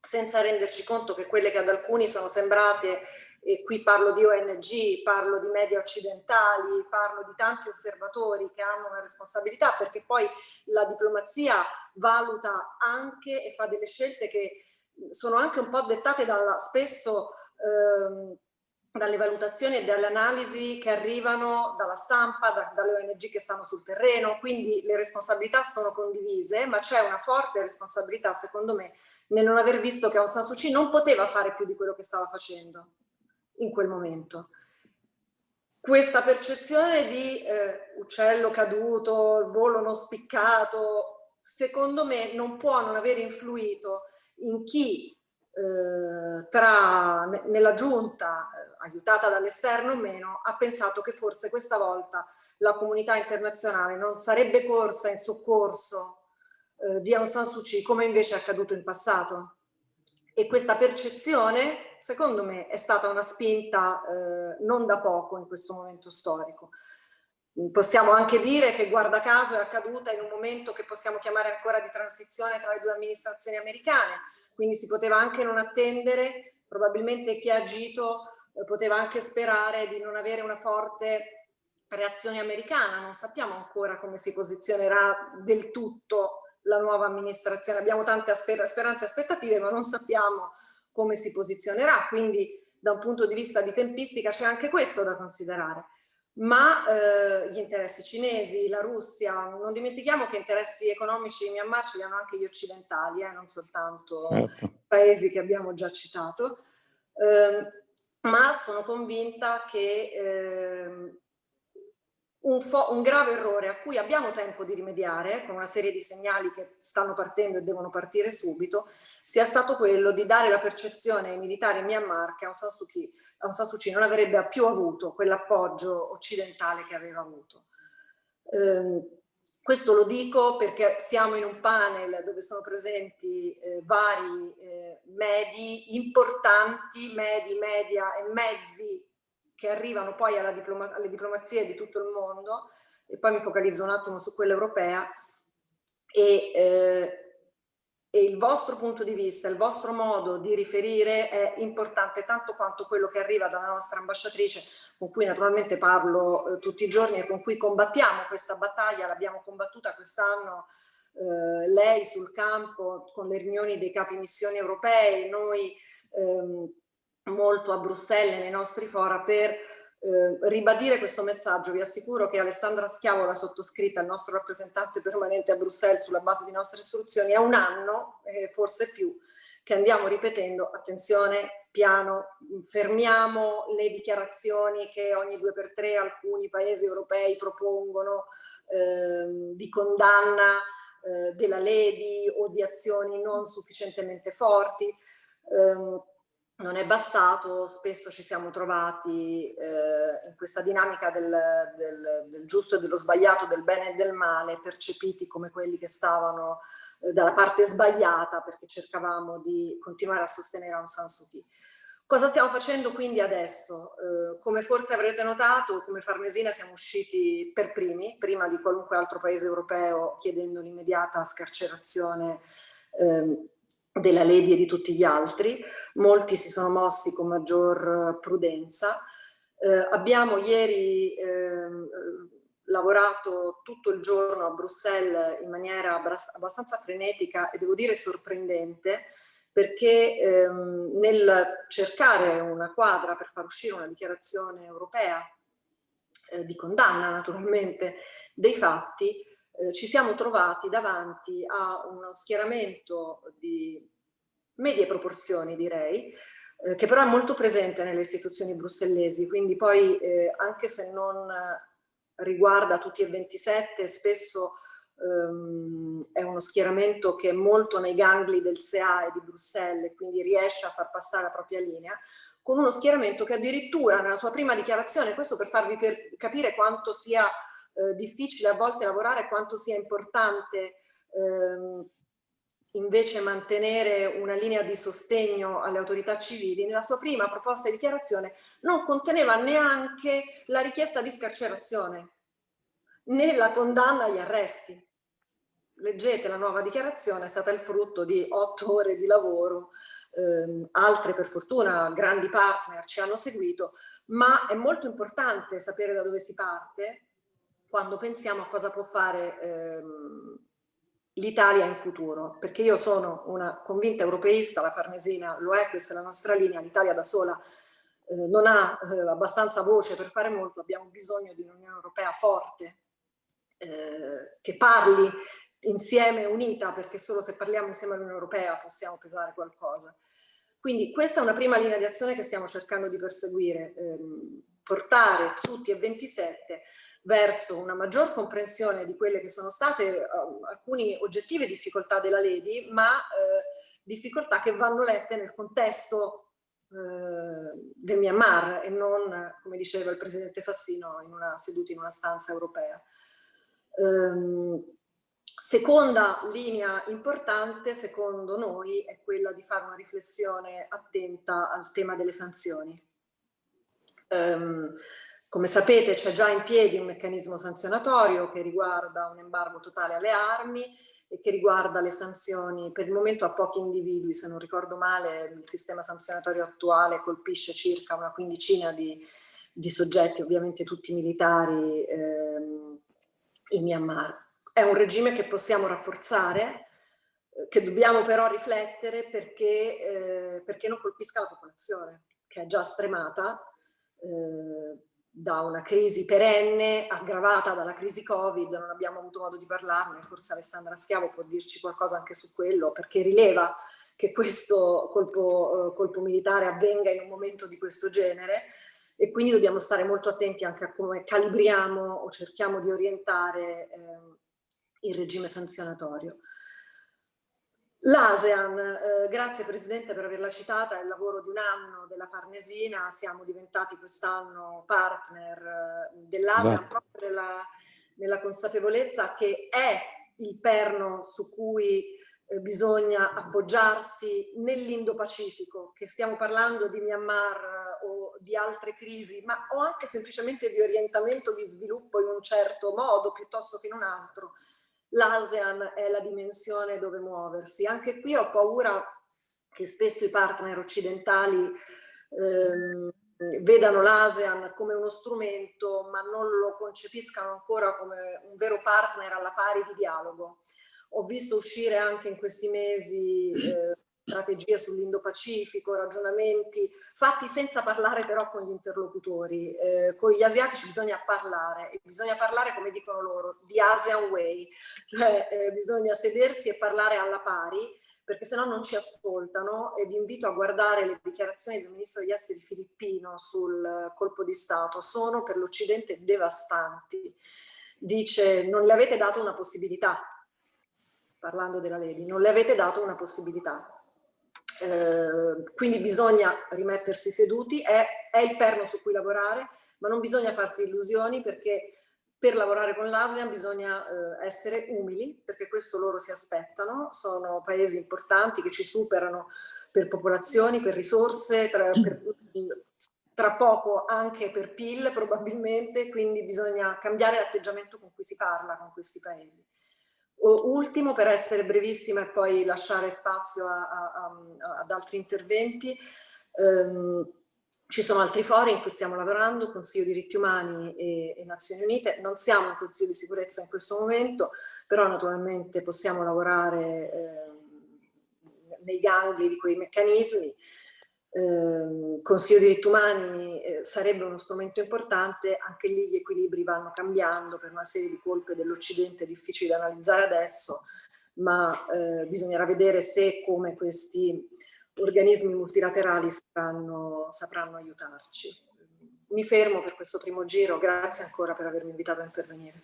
Speaker 6: senza renderci conto che quelle che ad alcuni sono sembrate e qui parlo di ONG, parlo di media occidentali, parlo di tanti osservatori che hanno una responsabilità perché poi la diplomazia valuta anche e fa delle scelte che sono anche un po' dettate dalla, spesso ehm, dalle valutazioni e dalle analisi che arrivano dalla stampa, da, dalle ONG che stanno sul terreno, quindi le responsabilità sono condivise, ma c'è una forte responsabilità, secondo me, nel non aver visto che Aung San Suu Kyi non poteva fare più di quello che stava facendo in quel momento. Questa percezione di eh, uccello caduto, volo non spiccato, secondo me non può non aver influito in chi eh, tra, nella giunta, aiutata dall'esterno o meno, ha pensato che forse questa volta la comunità internazionale non sarebbe corsa in soccorso eh, di Aung San Suu Kyi come invece è accaduto in passato. E questa percezione secondo me è stata una spinta eh, non da poco in questo momento storico. Possiamo anche dire che guarda caso è accaduta in un momento che possiamo chiamare ancora di transizione tra le due amministrazioni americane, quindi si poteva anche non attendere, probabilmente chi ha agito poteva anche sperare di non avere una forte reazione americana, non sappiamo ancora come si posizionerà del tutto la nuova amministrazione, abbiamo tante speranze e aspettative ma non sappiamo come si posizionerà, quindi da un punto di vista di tempistica c'è anche questo da considerare. Ma eh, gli interessi cinesi, la Russia, non dimentichiamo che interessi economici in Myanmar ce li hanno anche gli occidentali, eh, non soltanto certo. i paesi che abbiamo già citato, eh, ma sono convinta che ehm, un, un, grave errore a cui abbiamo tempo di rimediare con una serie di segnali che stanno partendo e devono partire subito sia stato quello di dare la percezione ai militari in Myanmar che Aung San Suu Kyi, Aung San Suu Kyi non avrebbe più avuto quell'appoggio occidentale che aveva avuto. Eh, questo lo dico perché siamo in un panel dove sono presenti eh, vari eh, medi importanti, medi, media e mezzi che arrivano poi diploma alle diplomazie di tutto il mondo, e poi mi focalizzo un attimo su quella europea, e, eh, e il vostro punto di vista, il vostro modo di riferire è importante tanto quanto quello che arriva dalla nostra ambasciatrice, con cui naturalmente parlo eh, tutti i giorni e con cui combattiamo questa battaglia, l'abbiamo combattuta quest'anno eh, lei sul campo con le riunioni dei capi missioni europei, noi ehm, molto a Bruxelles nei nostri fora per eh, ribadire questo messaggio. Vi assicuro che Alessandra Schiavo l'ha sottoscritta, il nostro rappresentante permanente a Bruxelles sulla base di nostre istruzioni, è un anno, eh, forse più, che andiamo ripetendo, attenzione, piano, fermiamo le dichiarazioni che ogni due per tre alcuni paesi europei propongono eh, di condanna eh, della Ledi o di azioni non sufficientemente forti. Eh, non è bastato, spesso ci siamo trovati eh, in questa dinamica del, del, del, giusto e dello sbagliato, del bene e del male, percepiti come quelli che stavano eh, dalla parte sbagliata perché cercavamo di continuare a sostenere Aung San Suu Kyi. Cosa stiamo facendo quindi adesso? Eh, come forse avrete notato, come Farnesina siamo usciti per primi, prima di qualunque altro paese europeo, chiedendo l'immediata scarcerazione ehm, della Lady e di tutti gli altri molti si sono mossi con maggior prudenza. Eh, abbiamo ieri eh, lavorato tutto il giorno a Bruxelles in maniera abbastanza frenetica e devo dire sorprendente perché ehm, nel cercare una quadra per far uscire una dichiarazione europea eh, di condanna naturalmente dei fatti, eh, ci siamo trovati davanti a uno schieramento di medie proporzioni direi, eh, che però è molto presente nelle istituzioni brussellesi, quindi poi eh, anche se non riguarda tutti e 27, spesso ehm, è uno schieramento che è molto nei gangli del SEA e di Bruxelles, quindi riesce a far passare la propria linea, con uno schieramento che addirittura nella sua prima dichiarazione, questo per farvi per capire quanto sia eh, difficile a volte lavorare, quanto sia importante ehm, invece mantenere una linea di sostegno alle autorità civili, nella sua prima proposta di dichiarazione non conteneva neanche la richiesta di scarcerazione, né la condanna agli arresti. Leggete la nuova dichiarazione, è stata il frutto di otto ore di lavoro, eh, altre per fortuna grandi partner ci hanno seguito, ma è molto importante sapere da dove si parte quando pensiamo a cosa può fare ehm, l'Italia in futuro, perché io sono una convinta europeista, la Farnesina lo è, questa è la nostra linea, l'Italia da sola eh, non ha eh, abbastanza voce per fare molto, abbiamo bisogno di un'Unione Europea forte, eh, che parli insieme, unita, perché solo se parliamo insieme all'Unione Europea possiamo pesare qualcosa. Quindi questa è una prima linea di azione che stiamo cercando di perseguire, ehm, portare tutti e 27 verso una maggior comprensione di quelle che sono state uh, alcune oggettive difficoltà della Lady, ma uh, difficoltà che vanno lette nel contesto uh, del Myanmar e non, come diceva il presidente Fassino, in una, seduti in una stanza europea. Um, seconda linea importante, secondo noi, è quella di fare una riflessione attenta al tema delle sanzioni. Um, come sapete c'è già in piedi un meccanismo sanzionatorio che riguarda un embargo totale alle armi e che riguarda le sanzioni per il momento a pochi individui, se non ricordo male il sistema sanzionatorio attuale colpisce circa una quindicina di, di soggetti, ovviamente tutti militari ehm, in Myanmar. È un regime che possiamo rafforzare, che dobbiamo però riflettere perché, eh, perché non colpisca la popolazione, che è già stremata, eh, da una crisi perenne aggravata dalla crisi Covid, non abbiamo avuto modo di parlarne, forse Alessandra Schiavo può dirci qualcosa anche su quello, perché rileva che questo colpo, eh, colpo militare avvenga in un momento di questo genere e quindi dobbiamo stare molto attenti anche a come calibriamo o cerchiamo di orientare eh, il regime sanzionatorio. L'ASEAN, eh, grazie Presidente per averla citata, è il lavoro di un anno della Farnesina, siamo diventati quest'anno partner eh, dell'ASEAN proprio nella, nella, consapevolezza che è il perno su cui eh, bisogna appoggiarsi nell'Indo-Pacifico, che stiamo parlando di Myanmar eh, o di altre crisi, ma o anche semplicemente di orientamento di sviluppo in un certo modo piuttosto che in un altro, l'ASEAN è la dimensione dove muoversi. Anche qui ho paura che spesso i partner occidentali ehm, vedano l'ASEAN come uno strumento ma non lo concepiscano ancora come un vero partner alla pari di dialogo. Ho visto uscire anche in questi mesi [clears throat] eh, strategie sull'Indo-Pacifico, ragionamenti fatti senza parlare però con gli interlocutori. Eh, con gli asiatici bisogna parlare, e bisogna parlare come dicono loro, di ASEAN Way, cioè eh, bisogna sedersi e parlare alla pari perché se no non ci ascoltano e vi invito a guardare le dichiarazioni del ministro degli esteri filippino sul colpo di Stato, sono per l'Occidente devastanti. Dice non le avete dato una possibilità, parlando della Levi, non le avete dato una possibilità. Eh, quindi bisogna rimettersi seduti, è, è il perno su cui lavorare, ma non bisogna farsi illusioni perché per lavorare con l'ASEAN bisogna eh, essere umili, perché questo loro si aspettano, sono paesi importanti che ci superano per popolazioni, per risorse, tra, per, tra poco anche per PIL probabilmente, quindi bisogna cambiare l'atteggiamento con cui si parla con questi paesi. Ultimo, per essere brevissima e poi lasciare spazio a, a, a, ad altri interventi, ehm, ci sono altri fori in cui stiamo lavorando, Consiglio diritti umani e, e, Nazioni Unite, non siamo in Consiglio di sicurezza in questo momento, però naturalmente possiamo lavorare eh, nei gangli di quei meccanismi. Eh, Consiglio diritti umani eh, sarebbe uno strumento importante, anche lì gli equilibri vanno cambiando per una serie di colpe dell'Occidente difficili da analizzare adesso, ma eh, bisognerà vedere se e come questi organismi multilaterali sapranno, sapranno aiutarci. Mi fermo per questo primo giro, grazie ancora per avermi invitato a intervenire.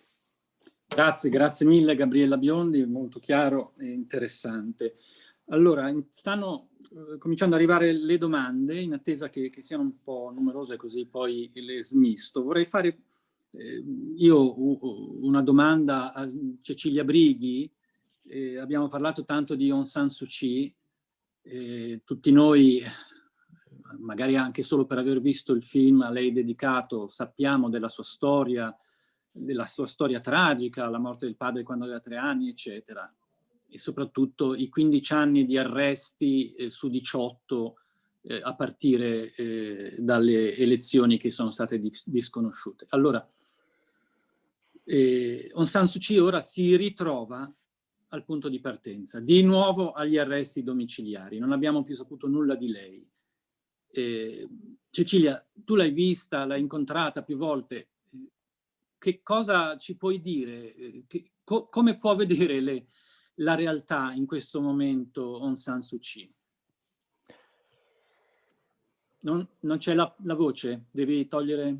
Speaker 2: Grazie, grazie mille Gabriella Biondi, molto chiaro e interessante. Allora, stanno cominciando ad arrivare le domande, in attesa che, che, siano un po' numerose così poi le smisto. Vorrei fare eh, io una domanda a Cecilia Brighi, eh, abbiamo parlato tanto di Aung San Suu Kyi, eh, tutti noi, magari anche solo per aver visto il film a lei dedicato, sappiamo della sua storia, della sua storia tragica, la morte del padre quando aveva tre anni, eccetera. E soprattutto i 15 anni di arresti eh, su 18 eh, a partire eh, dalle elezioni che sono state dis disconosciute. Allora, eh, Aung San Suu Kyi ora si ritrova al punto di partenza, di nuovo agli arresti domiciliari, non abbiamo più saputo nulla di lei. Eh, Cecilia, tu l'hai vista, l'hai incontrata più volte, che cosa ci puoi dire? Che, co come può vedere le, la realtà in questo momento Aung San Suu Kyi? Non, non c'è la, la voce? Devi togliere...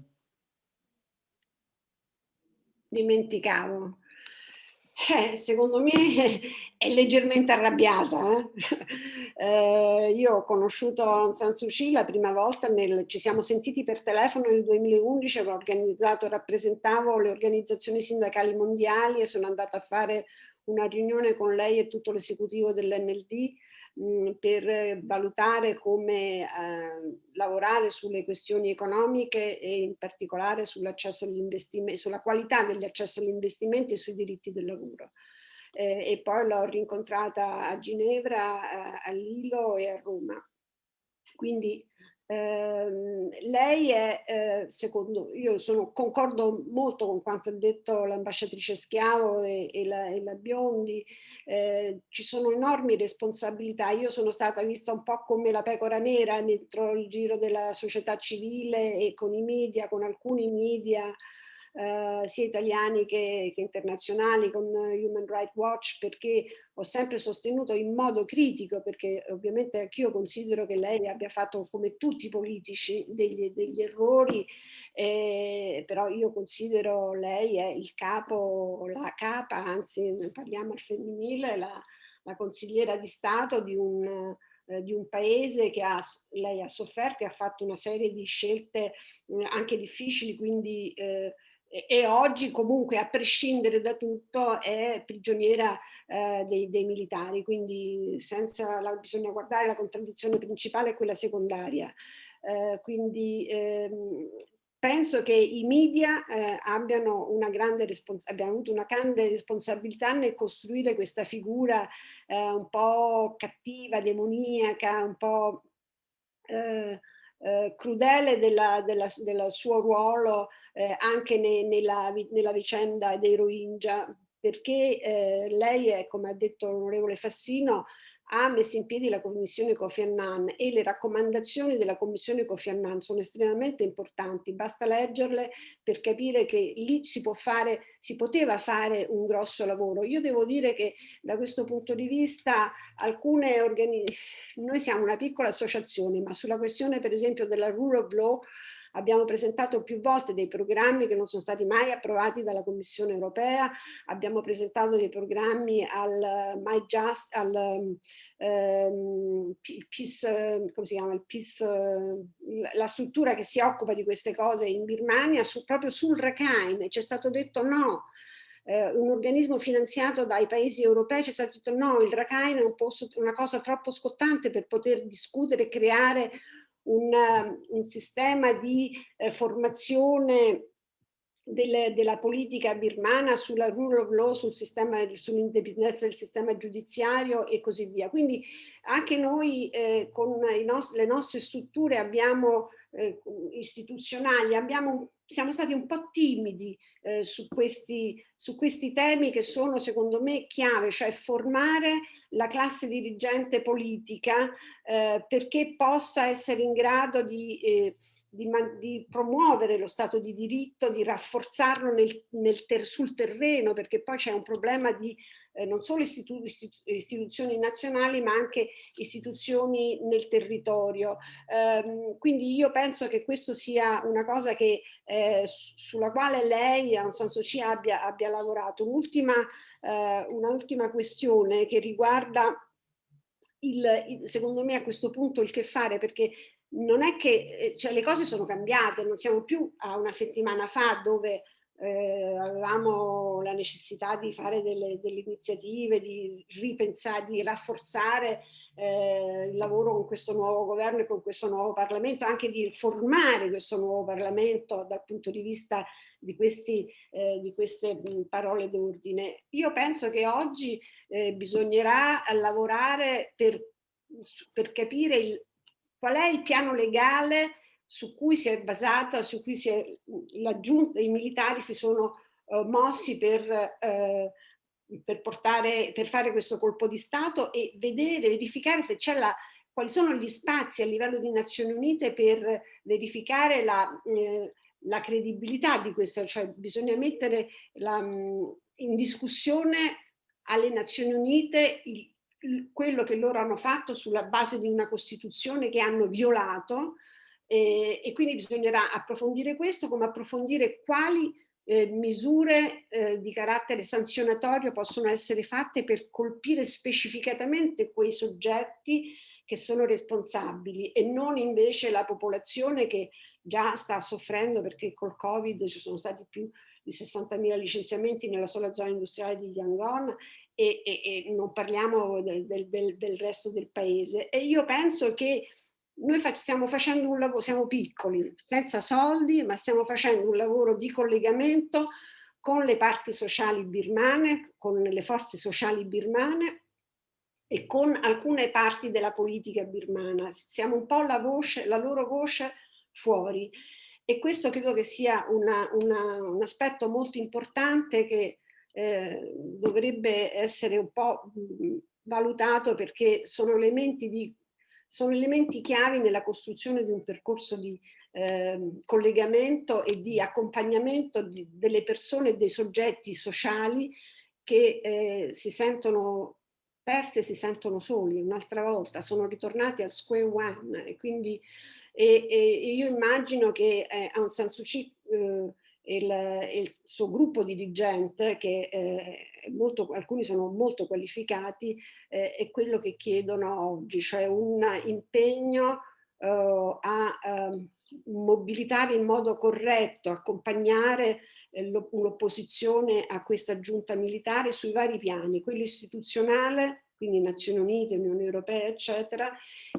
Speaker 1: Dimenticavo. Eh, secondo me [laughs] è leggermente arrabbiata. Eh? [laughs] Eh, io ho conosciuto Aung San Suu Kyi la prima volta, nel, ci siamo sentiti per telefono nel 2011, avevo organizzato, rappresentavo le organizzazioni sindacali mondiali e sono andata a fare una riunione con lei e tutto l'esecutivo dell'NLD per valutare come eh, lavorare sulle questioni economiche e in particolare sull'accesso agli investimenti, sulla qualità degli accessi agli investimenti e sui diritti del lavoro. Eh, e poi l'ho rincontrata a Ginevra, a, a Lilo e a Roma. Quindi Ehm, lei è, eh, secondo, io sono, concordo molto con quanto ha detto l'ambasciatrice Schiavo e, e, la, e la, Biondi, eh, ci sono enormi responsabilità, io sono stata vista un po' come la pecora nera dentro il giro della società civile e con i media, con alcuni media, eh, sia italiani che, che, internazionali con Human Rights Watch perché ho sempre sostenuto in modo critico perché ovviamente anch'io considero che lei abbia fatto come tutti i politici degli, degli errori eh, però io considero lei è il capo, la capa, anzi parliamo al femminile, la, la consigliera di Stato di un, eh, di un paese che ha, lei ha sofferto e ha fatto una serie di scelte eh, anche difficili, quindi eh, e oggi comunque a prescindere da tutto è prigioniera eh, dei, dei, militari, quindi senza la, bisogna guardare la contraddizione principale e quella secondaria. Eh, quindi ehm, penso che i media eh, abbiano, una grande abbiano avuto una grande responsabilità nel costruire questa figura eh, un po' cattiva, demoniaca, un po' eh, eh, crudele del suo ruolo eh, anche ne, nella, nella, vicenda dei Rohingya, perché eh, lei è, come ha detto l'onorevole Fassino, ha messo in piedi la commissione Kofi Annan e le raccomandazioni della commissione Kofi Annan sono estremamente importanti, basta leggerle per capire che lì si può fare, si poteva fare un grosso lavoro. Io devo dire che da questo punto di vista alcune organizzazioni, noi siamo una piccola associazione, ma sulla questione per esempio della rule of law Abbiamo presentato più volte dei programmi che non sono stati mai approvati dalla Commissione europea, abbiamo presentato dei programmi al My Just, al um, Peace, come si chiama, il Peace, la struttura che si occupa di queste cose in Birmania, su, proprio sul Rakhine, ci è stato detto no, eh, un organismo finanziato dai paesi europei ci è stato detto no, il Rakhine è un posto, una cosa troppo scottante per poter discutere e creare un, un sistema di eh, formazione del, della politica birmana sulla rule of law, sul sull'indipendenza del sistema giudiziario e così via. Quindi anche noi eh, con nos le nostre strutture abbiamo, eh, istituzionali. Abbiamo siamo stati un po' timidi eh, su, questi, su, questi, temi che sono secondo me chiave, cioè formare la classe dirigente politica eh, perché possa essere in grado di, eh, di, di, promuovere lo Stato di diritto, di rafforzarlo nel, nel ter sul terreno, perché poi c'è un problema di eh, non solo istitu istituzioni nazionali ma anche istituzioni nel territorio. Um, quindi io penso che questo sia una cosa che, eh, sulla quale lei Aung San Suu Kyi abbia, abbia lavorato. Un'ultima eh, un questione che riguarda il, secondo me a questo punto il che fare perché non è che eh, cioè, le cose sono cambiate, non siamo più a una settimana fa dove eh, avevamo la necessità di fare delle, delle, iniziative, di ripensare, di rafforzare eh, il lavoro con questo nuovo governo e con questo nuovo Parlamento, anche di formare questo nuovo Parlamento dal punto di vista di, questi, eh, di queste mh, parole d'ordine. Io penso che oggi eh, bisognerà lavorare per, per capire il, qual è il piano legale su cui si è basata, su cui si è, giunta, i militari si sono uh, mossi per, uh, per, portare, per fare questo colpo di Stato e vedere, verificare se c'è la, quali sono gli spazi a livello di Nazioni Unite per verificare la, eh, la credibilità di questo, cioè bisogna mettere la, in discussione alle Nazioni Unite il, quello che loro hanno fatto sulla base di una Costituzione che hanno violato e, e quindi bisognerà approfondire questo come approfondire quali eh, misure eh, di carattere sanzionatorio possono essere fatte per colpire specificatamente quei soggetti che sono responsabili e non invece la popolazione che già sta soffrendo perché col Covid ci sono stati più di 60.000 licenziamenti nella sola zona industriale di Yangon e, e, e non parliamo del, del, del resto del paese. E io penso che noi stiamo facendo un lavoro, siamo piccoli, senza soldi, ma stiamo facendo un lavoro di collegamento con le parti sociali birmane, con le forze sociali birmane e con alcune parti della politica birmana. Siamo un po' la, voce, la loro voce fuori e questo credo che sia una, una, un aspetto molto importante che eh, dovrebbe essere un po' valutato perché sono elementi di sono elementi chiavi nella costruzione di un percorso di eh, collegamento e di accompagnamento di, delle persone e dei soggetti sociali che eh, si sentono persi e si sentono soli un'altra volta, sono ritornati al square one e quindi e, e io immagino che eh, Aung San Suu Kyi eh, il, il, suo gruppo dirigente, che eh, molto, alcuni sono molto qualificati, eh, è quello che chiedono oggi, cioè un impegno uh, a uh, mobilitare in modo corretto, accompagnare eh, l'opposizione a questa giunta militare sui vari piani, quello istituzionale, quindi Nazioni Unite, Unione Europea, eccetera,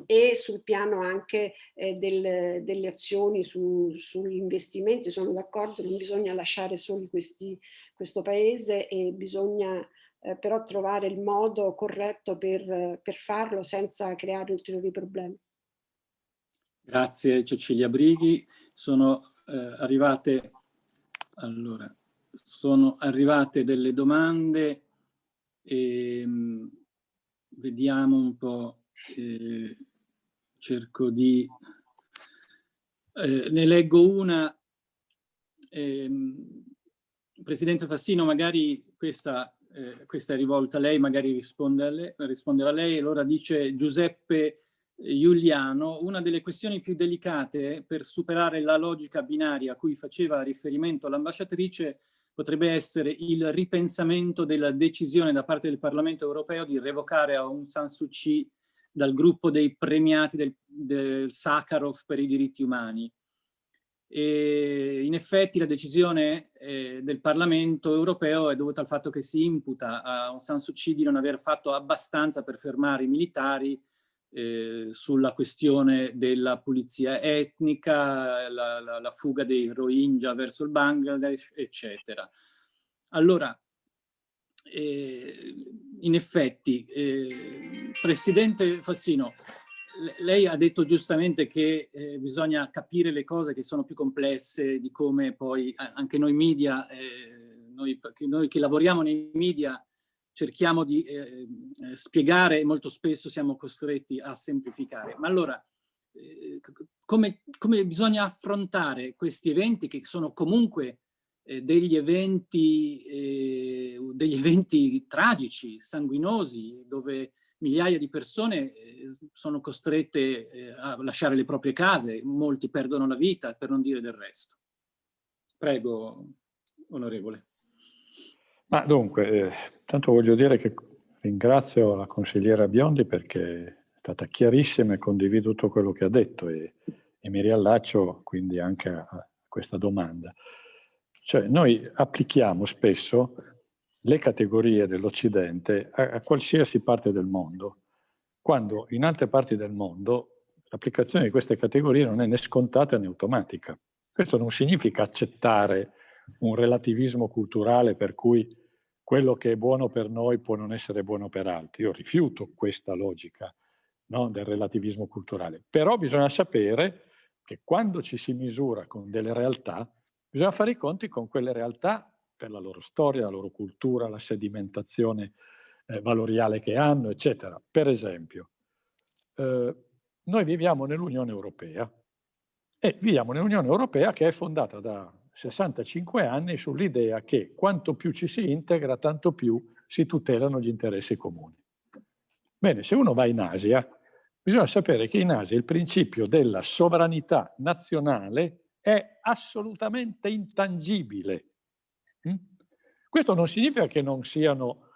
Speaker 1: e sul piano anche eh, del, delle azioni su, sugli investimenti. Sono d'accordo, non bisogna lasciare soli questi, questo paese e bisogna eh, però trovare il modo corretto per, per farlo senza creare ulteriori problemi.
Speaker 2: Grazie Cecilia Brighi. Sono eh, arrivate, allora, sono arrivate delle domande. E, ehm, vediamo un po', eh, cerco di... Eh, ne leggo una. Eh, Presidente Fassino, magari questa, eh, questa, è rivolta a lei, magari risponde a lei, risponderà a lei. Allora dice Giuseppe Giuliano, una delle questioni più delicate per superare la logica binaria a cui faceva riferimento l'ambasciatrice potrebbe essere il ripensamento della decisione da parte del Parlamento europeo di revocare Aung San Suu Kyi dal gruppo dei premiati del, del Sakharov per i diritti umani. E in effetti la decisione eh, del Parlamento europeo è dovuta al fatto che si imputa a Aung San Suu Kyi di non aver fatto abbastanza per fermare i militari eh, sulla questione della pulizia etnica, la, la, la, fuga dei Rohingya verso il Bangladesh, eccetera. Allora, eh, in effetti, eh, Presidente Fassino, lei ha detto giustamente che eh, bisogna capire le cose che sono più complesse di come poi anche noi media, eh, noi, noi che lavoriamo nei media, cerchiamo di eh, eh, spiegare e molto spesso siamo costretti a semplificare. Ma allora, eh, come, come, bisogna affrontare questi eventi che sono comunque eh, degli, eventi, eh, degli eventi tragici, sanguinosi, dove migliaia di persone eh, sono costrette a lasciare le proprie case, molti perdono la vita, per non dire del resto. Prego, onorevole.
Speaker 3: Ma dunque, eh, voglio dire che ringrazio la consigliera Biondi perché è stata chiarissima e condivido tutto quello che ha detto e, e mi riallaccio quindi anche a, a questa domanda. Cioè noi applichiamo spesso le categorie dell'Occidente a, a qualsiasi parte del mondo, quando in altre parti del mondo l'applicazione di queste categorie non è né scontata né automatica. Questo non significa accettare un relativismo culturale per cui quello che è buono per noi può non essere buono per altri. Io rifiuto questa logica no, del relativismo culturale. Però bisogna sapere che quando ci si misura con delle realtà, bisogna fare i conti con quelle realtà per la loro storia, la loro cultura, la sedimentazione eh, valoriale che hanno, eccetera. Per esempio, eh, noi viviamo nell'Unione Europea e viviamo nell'Unione Europea che è fondata da 65 anni sull'idea che quanto più ci si integra, tanto più si tutelano gli interessi comuni. Bene, se uno va in Asia, bisogna sapere che in Asia il principio della sovranità nazionale è assolutamente intangibile. Mm? Questo non significa che non siano,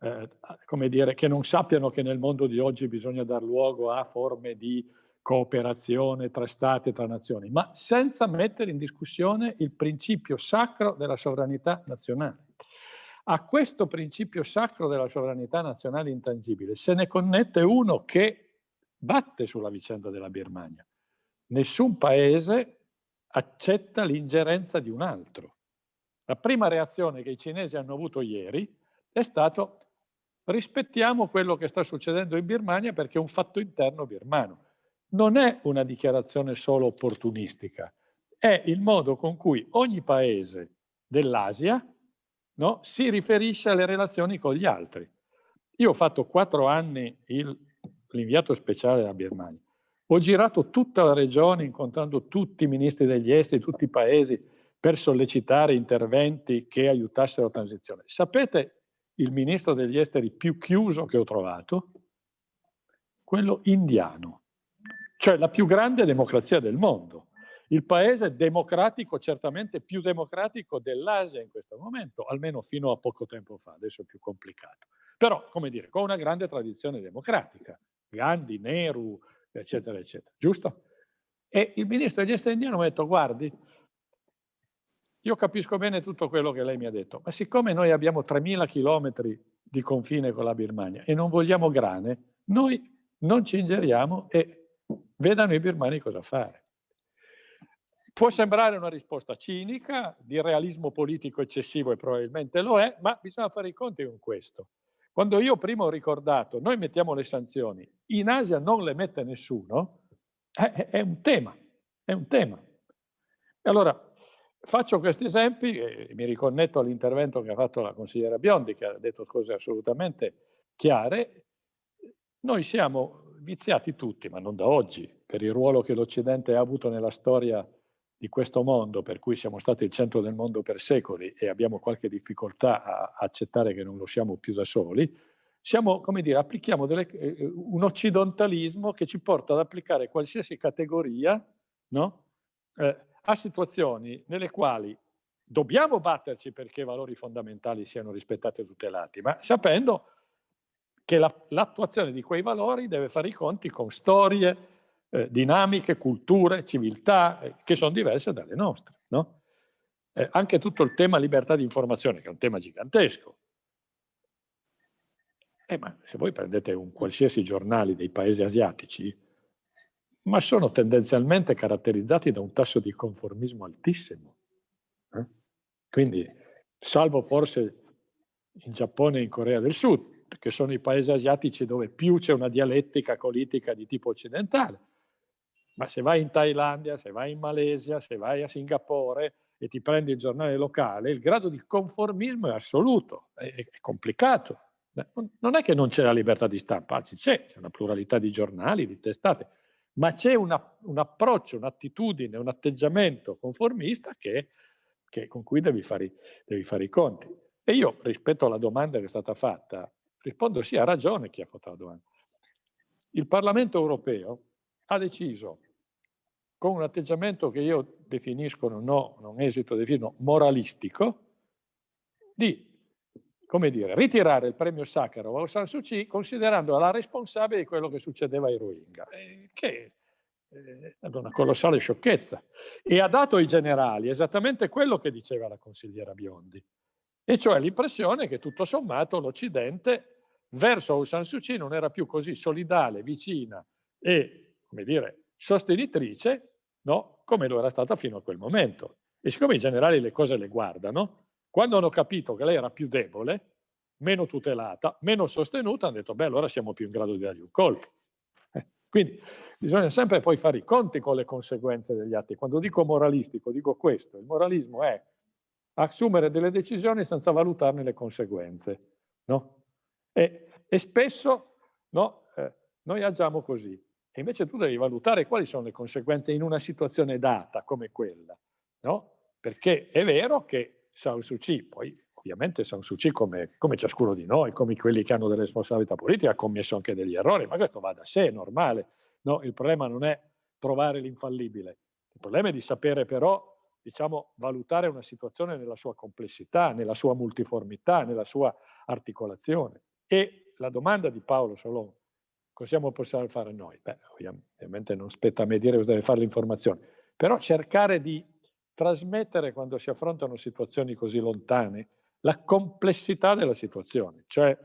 Speaker 3: eh, come dire, che non sappiano che nel mondo di oggi bisogna dar luogo a forme di cooperazione tra stati e tra nazioni, ma senza mettere in discussione il principio sacro della sovranità nazionale. A questo principio sacro della sovranità nazionale intangibile se ne connette uno che batte sulla vicenda della Birmania. Nessun paese accetta l'ingerenza di un altro. La prima reazione che i cinesi hanno avuto ieri è stato rispettiamo quello che sta succedendo in Birmania perché è un fatto interno birmano non è una dichiarazione solo opportunistica, è il modo con cui ogni paese dell'Asia no, si riferisce alle relazioni con gli altri. Io ho fatto quattro anni l'inviato speciale della Birmania. Ho girato tutta la regione incontrando tutti i ministri degli esteri, tutti i paesi, per sollecitare interventi che aiutassero la transizione. Sapete il ministro degli esteri più chiuso che ho trovato? Quello indiano cioè la più grande democrazia del mondo. Il paese democratico, certamente più democratico dell'Asia in questo momento, almeno fino a poco tempo fa, adesso è più complicato. Però, come dire, con una grande tradizione democratica. Gandhi, Nehru, eccetera, eccetera. Giusto? E il ministro degli esteri indiano mi ha detto, guardi, io capisco bene tutto quello che lei mi ha detto, ma siccome noi abbiamo 3.000 chilometri di confine con la Birmania e non vogliamo grane, noi non ci ingeriamo e vedano i birmani cosa fare. Può sembrare una risposta cinica, di realismo politico eccessivo e probabilmente lo è, ma bisogna fare i conti con questo. Quando io prima ho ricordato, noi mettiamo le sanzioni, in Asia non le mette nessuno, è, è un tema, è un tema. E allora, faccio questi esempi e mi riconnetto all'intervento che ha fatto la consigliera Biondi, che ha detto cose assolutamente chiare. Noi siamo viziati tutti, ma non da oggi, per il ruolo che l'Occidente ha avuto nella storia di questo mondo, per cui siamo stati il centro del mondo per secoli e abbiamo qualche difficoltà a accettare che non lo siamo più da soli, siamo, come dire, applichiamo delle, eh, un occidentalismo che ci porta ad applicare qualsiasi categoria no? eh, a situazioni nelle quali dobbiamo batterci perché i valori fondamentali siano rispettati e tutelati, ma sapendo che l'attuazione la, di quei valori deve fare i conti con storie, eh, dinamiche, culture, civiltà, eh, che sono diverse dalle nostre. No? Eh, anche tutto il tema libertà di informazione, che è un tema gigantesco. Eh, ma se voi prendete un qualsiasi giornale dei paesi asiatici, ma sono tendenzialmente caratterizzati da un tasso di conformismo altissimo. Eh? Quindi, salvo forse in Giappone e in Corea del Sud, che sono i paesi asiatici dove più c'è una dialettica politica di tipo occidentale, ma se vai in Thailandia, se vai in Malesia, se vai a Singapore e ti prendi il giornale locale, il grado di conformismo è assoluto, è, è complicato. Non è che non c'è la libertà di stampa, anzi c'è, c'è una pluralità di giornali, di testate, ma c'è un approccio, un'attitudine, un atteggiamento conformista che, che, con cui devi fare, devi fare i conti. E io, rispetto alla domanda che è stata fatta, rispondo sì, ha ragione chi ha fatto la domanda. Il Parlamento europeo ha deciso con un atteggiamento che io definisco, non, non esito a definirlo, moralistico, di come dire, ritirare il premio Sakharov a Aung San Suu Kyi considerandola la responsabile di quello che succedeva ai Rohingya, eh, che eh, è una colossale sciocchezza. E ha dato ai generali esattamente quello che diceva la consigliera Biondi, e cioè l'impressione che tutto sommato l'Occidente verso Aung San Suu Kyi non era più così solidale, vicina e, come dire, sostenitrice, no? come lo era stata fino a quel momento. E siccome i generali le cose le guardano, quando hanno capito che lei era più debole, meno tutelata, meno sostenuta, hanno detto, beh, allora siamo più in grado di dargli un colpo. Eh, quindi bisogna sempre poi fare i conti con le conseguenze degli atti. Quando dico moralistico, dico questo. Il moralismo è assumere delle decisioni senza valutarne le conseguenze. No? E, e spesso no, eh, noi agiamo così. E invece tu devi valutare quali sono le conseguenze in una situazione data come quella, no? Perché è vero che San Suu Kyi, poi ovviamente San Suu Kyi come, come, ciascuno di noi, come quelli che hanno delle responsabilità politiche, ha commesso anche degli errori, ma questo va da sé, è normale. No? Il problema non è trovare l'infallibile, il problema è di sapere però, diciamo, valutare una situazione nella sua complessità, nella sua multiformità, nella sua articolazione. E la domanda di Paolo Solon, Cosa possiamo fare noi? Beh, ovviamente non spetta a me dire cosa deve fare l'informazione, però cercare di trasmettere quando si affrontano situazioni così lontane la complessità della situazione, cioè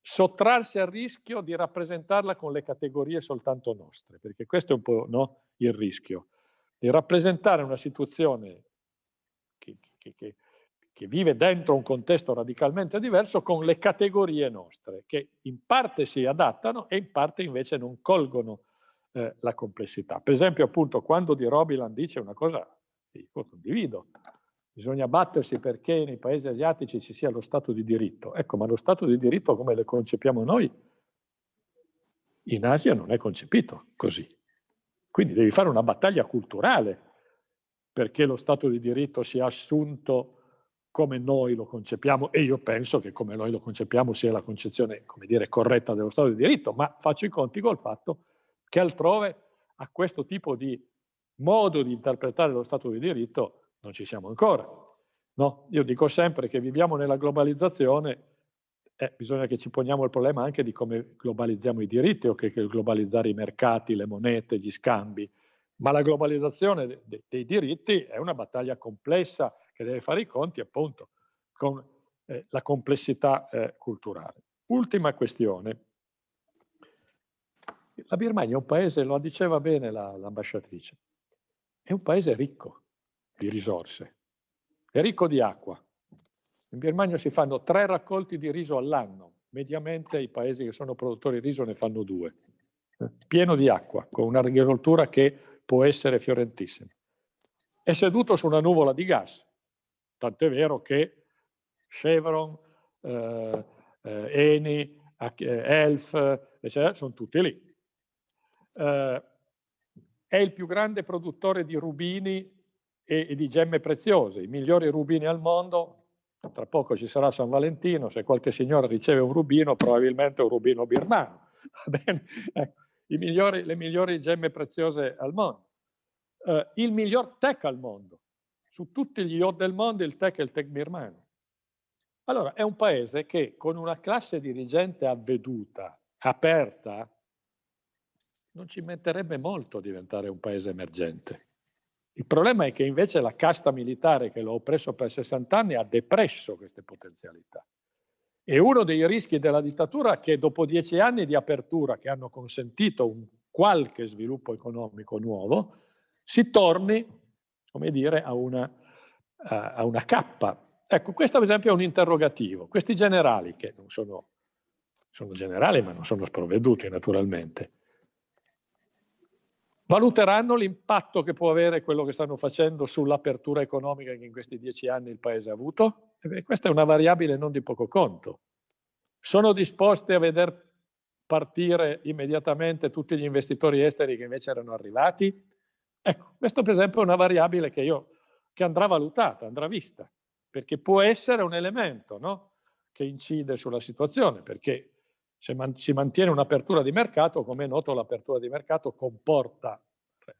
Speaker 3: sottrarsi al rischio di rappresentarla con le categorie soltanto nostre, perché questo è un po' no, il rischio, di rappresentare una situazione che, che, che, che vive dentro un contesto radicalmente diverso con le categorie nostre, che in parte si adattano e in parte invece non colgono eh, la complessità. Per esempio, appunto, quando Di Robiland dice una cosa, io condivido, bisogna battersi perché nei paesi asiatici ci sia lo Stato di diritto. Ecco, ma lo Stato di diritto come lo concepiamo noi, in Asia non è concepito così. Quindi devi fare una battaglia culturale perché lo Stato di diritto sia assunto come noi lo concepiamo e io penso che come noi lo concepiamo sia la concezione, come dire, corretta dello Stato di diritto, ma faccio i conti col fatto che altrove a questo tipo di modo di interpretare lo Stato di diritto non ci siamo ancora. No? Io dico sempre che viviamo nella globalizzazione eh, bisogna che ci poniamo il problema anche di come globalizziamo i diritti o che, che globalizzare i mercati, le monete, gli scambi. Ma la globalizzazione de, de, dei diritti è una battaglia complessa che deve fare i conti appunto con eh, la complessità eh, culturale. Ultima questione. La Birmania è un paese, lo diceva bene l'ambasciatrice, è un paese ricco di risorse, è ricco di acqua. In Birmania si fanno tre raccolti di riso all'anno, mediamente i paesi che sono produttori di riso ne fanno due, pieno di acqua, con un'agricoltura che può essere fiorentissima. È seduto su una nuvola di gas, tant'è vero che Chevron, eh, eh, Eni, Elf, eccetera, sono tutti lì. Eh, è il più grande produttore di rubini e, e, di gemme preziose, i migliori rubini al mondo. Tra poco ci sarà San Valentino, se qualche signora riceve un rubino, probabilmente è un rubino birmano. [laughs] ecco, migliori, le migliori gemme preziose al mondo. Eh, il miglior tech al mondo. Su tutti gli yacht del mondo il tech è il tech birmano. Allora, è un paese che con una classe dirigente avveduta, aperta, non ci metterebbe molto a diventare un paese emergente. Il problema è che invece la casta militare che l'ha oppresso per 60 anni ha depresso queste potenzialità. E uno dei rischi della dittatura è che dopo dieci anni di apertura che hanno consentito un qualche sviluppo economico nuovo, si torni, come dire, a una, a una cappa Ecco, questo ad esempio è un interrogativo. Questi generali, che non sono, sono generali ma non sono sprovveduti naturalmente, valuteranno l'impatto che può avere quello che stanno facendo sull'apertura economica che in questi dieci anni il Paese ha avuto? E questa è una variabile non di poco conto. Sono disposti a veder partire immediatamente tutti gli investitori esteri che invece erano arrivati? Ecco, questo per esempio è una variabile che, io, che andrà valutata, andrà vista perché può essere un elemento no? che incide sulla situazione, perché se man si mantiene un'apertura di mercato, come è noto l'apertura di mercato comporta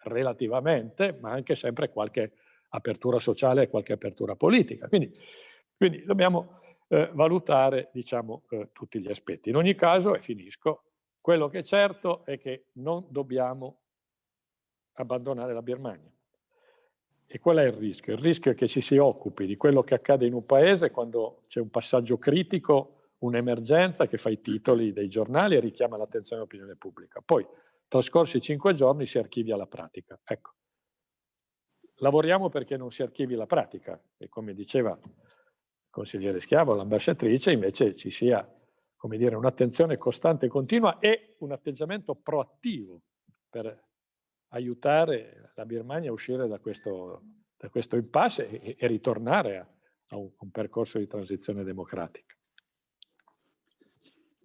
Speaker 3: relativamente, ma anche sempre qualche apertura sociale e qualche apertura politica. Quindi, quindi dobbiamo eh, valutare diciamo, eh, tutti gli aspetti. In ogni caso, e finisco, quello che è certo è che non dobbiamo abbandonare la Birmania. E qual è il rischio? Il rischio è che ci si occupi di quello che accade in un paese quando c'è un passaggio critico, un'emergenza che fa i titoli dei giornali e richiama l'attenzione dell'opinione pubblica. Poi, trascorsi cinque giorni, si archivia la pratica. Ecco. Lavoriamo perché non si archivi la pratica e come diceva il consigliere Schiavo, l'ambasciatrice, invece ci sia un'attenzione costante e continua e un atteggiamento proattivo per aiutare la Birmania a uscire da questo, da questo impasse e, e ritornare a, a, un, percorso di transizione democratica.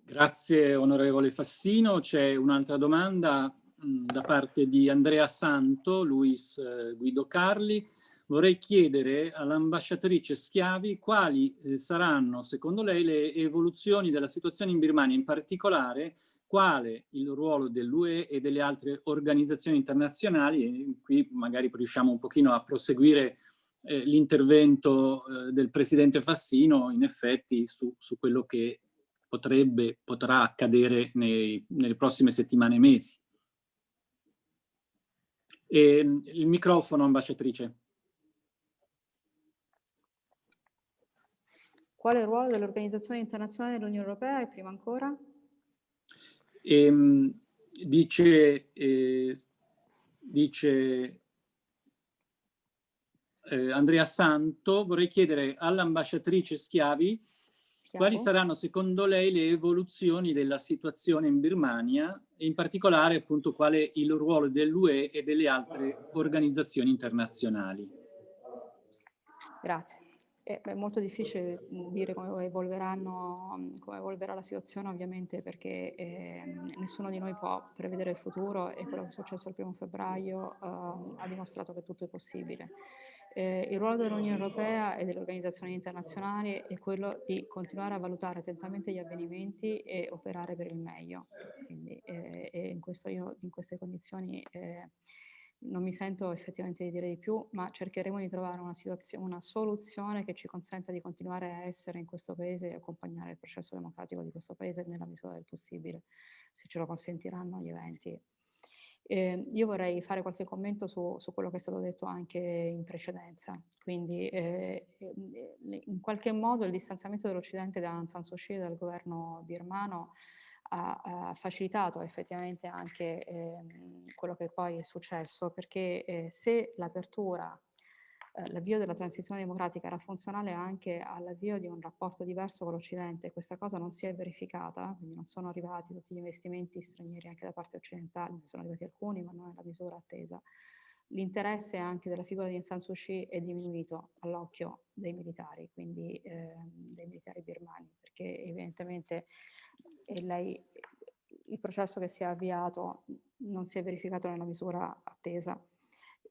Speaker 2: Grazie onorevole Fassino. C'è un'altra domanda mh, da parte di Andrea Santo, Luis eh, Guido Carli. Vorrei chiedere all'ambasciatrice Schiavi quali eh, saranno secondo lei le evoluzioni della situazione in Birmania, in particolare quale il ruolo dell'UE e delle altre organizzazioni internazionali e qui magari riusciamo un pochino a proseguire eh, l'intervento eh, del Presidente Fassino in effetti su, su quello che potrebbe, potrà accadere nei, nelle prossime settimane e mesi. E, il microfono, ambasciatrice.
Speaker 4: Quale ruolo dell'Organizzazione Internazionale dell'Unione Europea e prima ancora?
Speaker 2: E, ehm, dice, eh, dice eh, Andrea Santo, vorrei chiedere all'ambasciatrice Schiavi Schiavo. quali saranno secondo lei le evoluzioni della situazione in Birmania e in particolare appunto quale il ruolo dell'UE e delle altre organizzazioni internazionali.
Speaker 4: Grazie. È molto difficile mhmm, dire come, evolveranno, come evolverà la situazione ovviamente perché eh, nessuno di noi può prevedere il futuro e quello che è successo il primo febbraio eh, ha dimostrato che tutto è possibile. Eh, il ruolo dell'Unione Europea e delle organizzazioni internazionali è quello di continuare a valutare attentamente gli avvenimenti e operare per il meglio. Quindi, eh, in, io, in, queste condizioni eh, non mi sento effettivamente di dire di più, ma cercheremo di trovare una, una soluzione che ci consenta di continuare a essere in questo paese e accompagnare il processo democratico di questo paese nella misura del possibile, se ce lo consentiranno gli eventi. Eh, io vorrei fare qualche commento su, su, quello che è stato detto anche in precedenza. Quindi eh, eh in qualche modo il distanziamento dell'Occidente da Aung San Suu Kyi e dal governo birmano ha, ha facilitato effettivamente anche eh, quello che poi è successo, perché eh, se l'apertura, eh, l'avvio della transizione democratica era funzionale anche all'avvio di un rapporto diverso con l'Occidente, questa cosa non si è verificata, quindi non sono arrivati tutti gli investimenti stranieri anche da parte occidentale, ne sono arrivati alcuni, ma non è la misura attesa l'interesse anche della figura di Aung San Suu Kyi è diminuito all'occhio dei militari, quindi eh, dei militari birmani, perché evidentemente eh, lei, il processo che si è avviato non si è verificato nella misura attesa.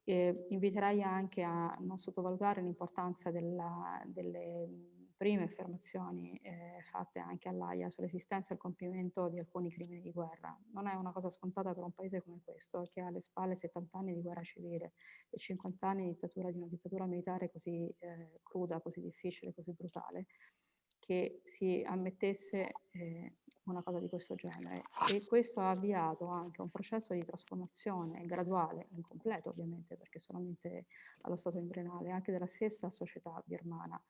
Speaker 4: Eh, inviterei anche a non sottovalutare l'importanza delle prime affermazioni eh, fatte anche all'AIA sull'esistenza e il compimento di alcuni crimini di guerra. Non è una cosa scontata per un paese come questo, che ha alle spalle 70 anni di guerra civile e 50 anni di, dittatura, di una dittatura militare così eh, cruda, così difficile, così brutale, che si ammettesse eh, una cosa di questo genere. E questo ha avviato anche un processo di trasformazione graduale, incompleto ovviamente, perché solamente allo stato embrionale, anche della stessa società birmana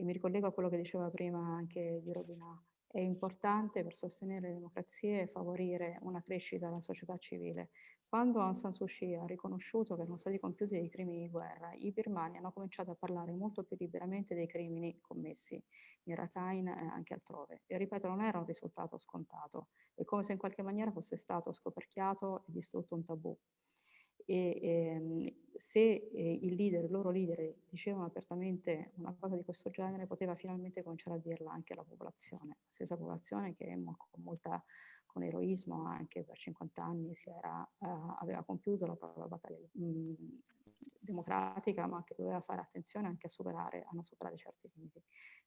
Speaker 4: e mi ricollego a quello che diceva prima anche di Robina, è importante per sostenere le democrazie e favorire una crescita della società civile. Quando Aung San Suu Kyi ha riconosciuto che erano stati compiuti dei crimini di guerra, i birmani hanno cominciato a parlare molto più liberamente dei crimini commessi in Rakhine e anche altrove. E ripeto, non era un risultato scontato, è come se in qualche maniera fosse stato scoperchiato e distrutto un tabù e ehm, se eh, il leader, il loro leader dicevano apertamente una cosa di questo genere, poteva finalmente cominciare a dirla anche alla popolazione, la stessa popolazione che con molta con eroismo anche per 50 anni era, uh, aveva compiuto la propria battaglia mh, democratica, ma che doveva fare attenzione anche a superare, a non superare certi limiti.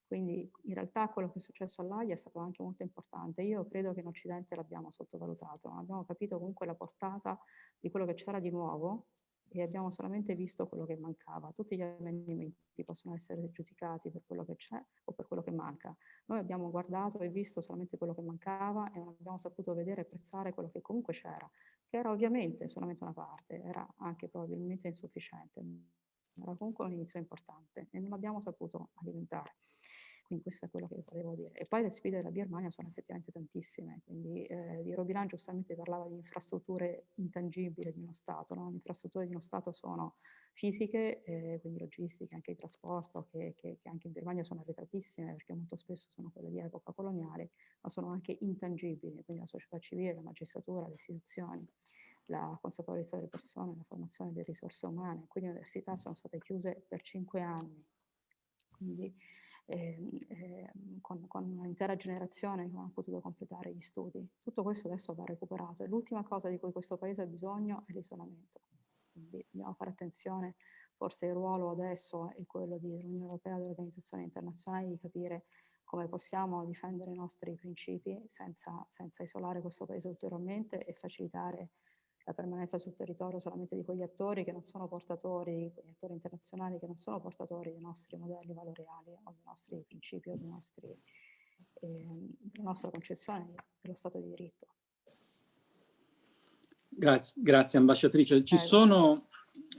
Speaker 4: Quindi in realtà quello che è successo all'AIA è stato anche molto importante. Io credo che in Occidente l'abbiamo sottovalutato, non abbiamo capito comunque la portata di quello che c'era di nuovo e abbiamo solamente visto quello che mancava. Tutti gli amendimenti possono essere giudicati per quello che c'è o per quello che manca. Noi abbiamo guardato e visto solamente quello che mancava e non abbiamo saputo vedere e apprezzare quello che comunque c'era, che era ovviamente solamente una parte, era anche probabilmente insufficiente, era comunque un inizio importante e non abbiamo saputo alimentare. Quindi questo è quello che volevo dire. E poi le sfide della Birmania sono effettivamente tantissime, quindi eh, di Robilan giustamente parlava di infrastrutture intangibili di uno Stato, no? le infrastrutture di uno Stato sono fisiche, eh, quindi logistiche, anche di trasporto, che, che, che, anche in Birmania sono arretratissime perché molto spesso sono quelle di epoca coloniale, ma sono anche intangibili, quindi la società civile, la magistratura, le istituzioni la consapevolezza delle persone, la formazione delle risorse umane. Quindi le università sono state chiuse per cinque anni. Quindi eh, eh, con, con un'intera generazione che non ha potuto completare gli studi. Tutto questo adesso va recuperato e l'ultima cosa di cui questo paese ha bisogno è l'isolamento. Quindi dobbiamo fare attenzione, forse il ruolo adesso è quello dell'Unione Europea delle organizzazioni internazionali di capire come possiamo difendere i nostri principi senza, senza isolare questo paese ulteriormente e facilitare la permanenza sul territorio solamente di quegli attori che non sono portatori, quegli attori internazionali che non sono portatori dei nostri modelli valoriali o dei nostri principi o dei nostri, eh, della nostra concezione dello Stato di diritto.
Speaker 2: Grazie, grazie ambasciatrice. Ci sono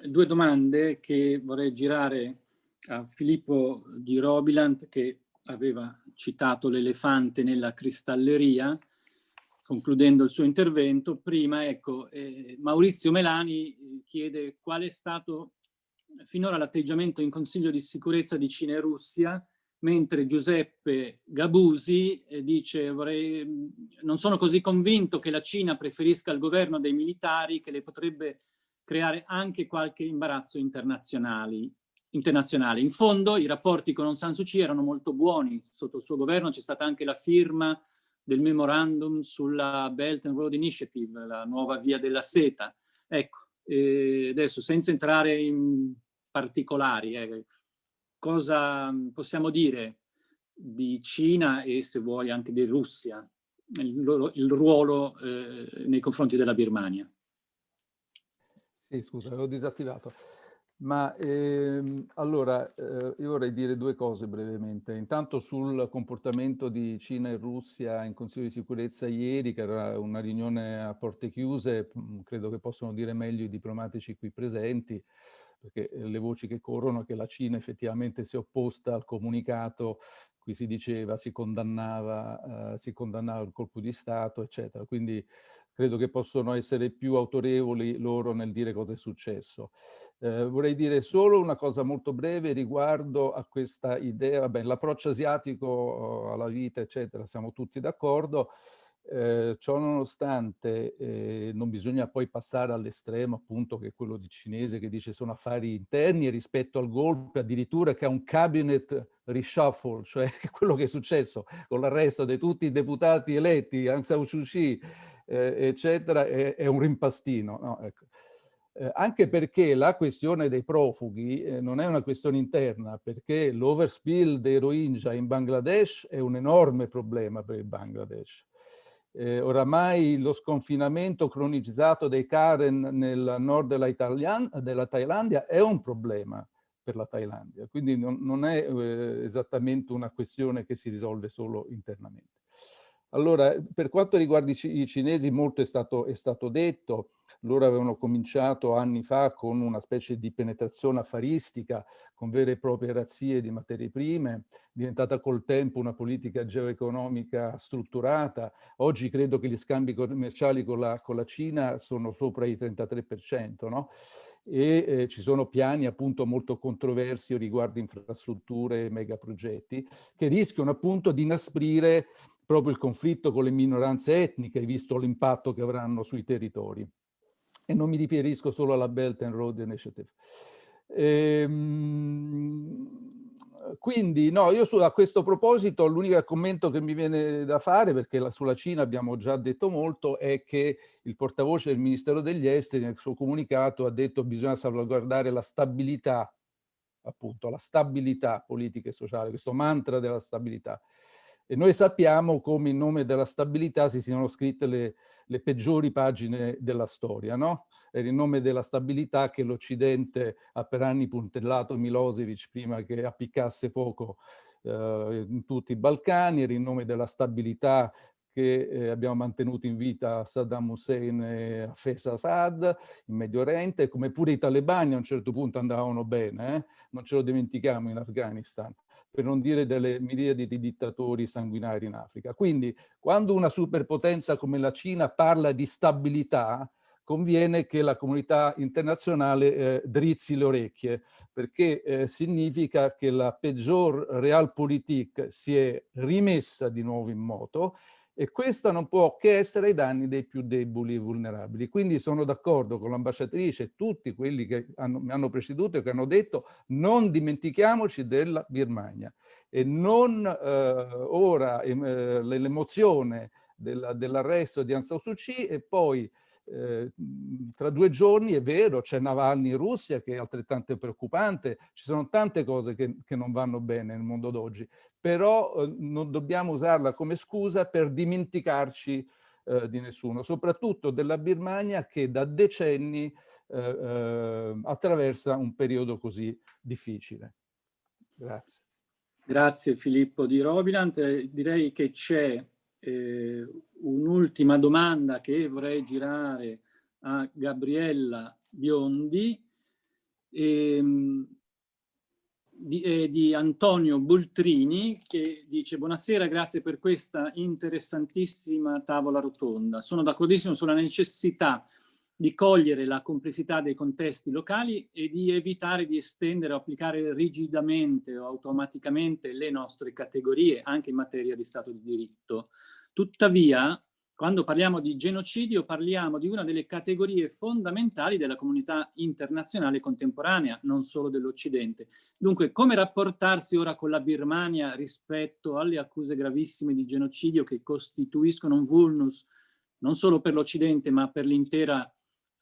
Speaker 2: due domande che vorrei girare a Filippo di Robiland che aveva citato l'elefante nella cristalleria concludendo il suo intervento, prima ecco, eh, Maurizio Melani eh, chiede qual è stato finora l'atteggiamento in Consiglio di sicurezza di Cina e Russia, mentre Giuseppe Gabusi eh, dice vorrei, non sono così convinto che la Cina preferisca il governo dei militari che le potrebbe creare anche qualche imbarazzo internazionale. In fondo i rapporti con Aung San Suu Kyi erano molto buoni, sotto il suo governo c'è stata anche la firma del memorandum sulla Belt and Road Initiative, la nuova via della seta. Ecco, eh, adesso senza entrare in particolari, eh, cosa possiamo dire di Cina e se vuoi anche di Russia, il, il ruolo eh, nei confronti della Birmania?
Speaker 5: Sì, Sì, scusa, l'ho disattivato. Ma ehm, allora, eh, io vorrei dire due cose brevemente. Intanto sul comportamento di Cina e Russia in Consiglio di sicurezza ieri, che era una riunione a porte chiuse, mm, credo che possono dire meglio i diplomatici qui presenti, perché eh, le voci che corrono è che la Cina effettivamente si è opposta al comunicato, qui si diceva, si condannava, eh, si condannava il colpo di Stato, eccetera. Quindi credo che possono essere più autorevoli loro nel dire cosa è successo. Eh, vorrei dire solo una cosa molto breve riguardo a questa idea, l'approccio asiatico alla vita, eccetera, siamo tutti d'accordo, eh, ciò nonostante eh, non bisogna poi passare all'estremo appunto che è quello di cinese che dice sono affari interni e rispetto al golpe addirittura che ha un cabinet reshuffle, cioè [laughs] quello che è successo con l'arresto di tutti i deputati eletti, Aung San Suu Kyi, eh, eccetera, è, è, un rimpastino. No? Ecco. Eh, anche perché la questione dei profughi eh, non è una questione interna, perché l'overspill dei Rohingya in Bangladesh è un enorme problema per il Bangladesh. Eh, oramai lo sconfinamento cronicizzato dei Karen nel nord della, Italian, della Thailandia è un problema per la Thailandia, quindi non, non è eh, esattamente una questione che si risolve solo internamente. Allora, per quanto riguarda i, cinesi, molto è stato, è stato, detto. Loro avevano cominciato anni fa con una specie di penetrazione affaristica, con vere e proprie razzie di materie prime, diventata col tempo una politica geoeconomica strutturata. Oggi credo che gli scambi commerciali con la, con la Cina sono sopra i 33%, no? e eh, ci sono piani appunto molto controversi riguardo infrastrutture e megaprogetti che rischiano appunto di inasprire proprio il conflitto con le minoranze etniche, visto l'impatto che avranno sui territori. E non mi riferisco solo alla Belt and Road Initiative. Ehm, quindi, no, io su, a questo proposito l'unico commento che mi viene da fare, perché la, sulla Cina abbiamo già detto molto, è che il portavoce del Ministero degli Esteri nel suo comunicato ha detto che bisogna salvaguardare la stabilità, appunto, la stabilità politica e sociale, questo mantra della stabilità. E noi sappiamo come in nome della stabilità si siano scritte le, le peggiori pagine della storia, no? Era in nome della stabilità che l'Occidente ha per anni puntellato Milosevic prima che appiccasse fuoco eh, in tutti i Balcani, era in nome della stabilità che eh, abbiamo mantenuto in vita Saddam Hussein e Hafez Assad in Medio Oriente, come pure i talebani a un certo punto andavano bene, eh? non ce lo dimentichiamo in Afghanistan per non dire delle miriadi di dittatori sanguinari in Africa. Quindi quando una superpotenza come la Cina parla di stabilità, conviene che la comunità internazionale eh, drizzi le orecchie, perché eh, significa che la peggior realpolitik si è rimessa di nuovo in moto e questo non può che essere ai danni dei più deboli e vulnerabili. Quindi sono d'accordo con l'ambasciatrice e tutti quelli che hanno, mi hanno preceduto e che hanno detto non dimentichiamoci della Birmania e non eh, ora eh, l'emozione dell'arresto di Aung San Suu Kyi e poi eh, tra due giorni è vero, c'è Navalny in Russia che è altrettanto preoccupante, ci sono tante cose che, che non vanno bene nel mondo d'oggi, però eh, non dobbiamo usarla come scusa per dimenticarci eh, di nessuno, soprattutto della Birmania che da decenni eh, eh, attraversa un periodo così difficile. Grazie.
Speaker 2: Grazie Filippo di Robilant. Direi che c'è eh, un'ultima domanda che vorrei girare a Gabriella Biondi ehm, di, eh, di, Antonio Bultrini che dice buonasera, grazie per questa interessantissima tavola rotonda. Sono d'accordissimo sulla necessità di cogliere la complessità dei contesti locali e di evitare di estendere o applicare rigidamente o automaticamente le nostre categorie anche in materia di Stato di diritto. Tuttavia, quando parliamo di genocidio parliamo di una delle categorie fondamentali della comunità internazionale contemporanea, non solo dell'Occidente. Dunque, come rapportarsi ora con la Birmania rispetto alle accuse gravissime di genocidio che costituiscono un vulnus non solo per l'Occidente ma per l'intera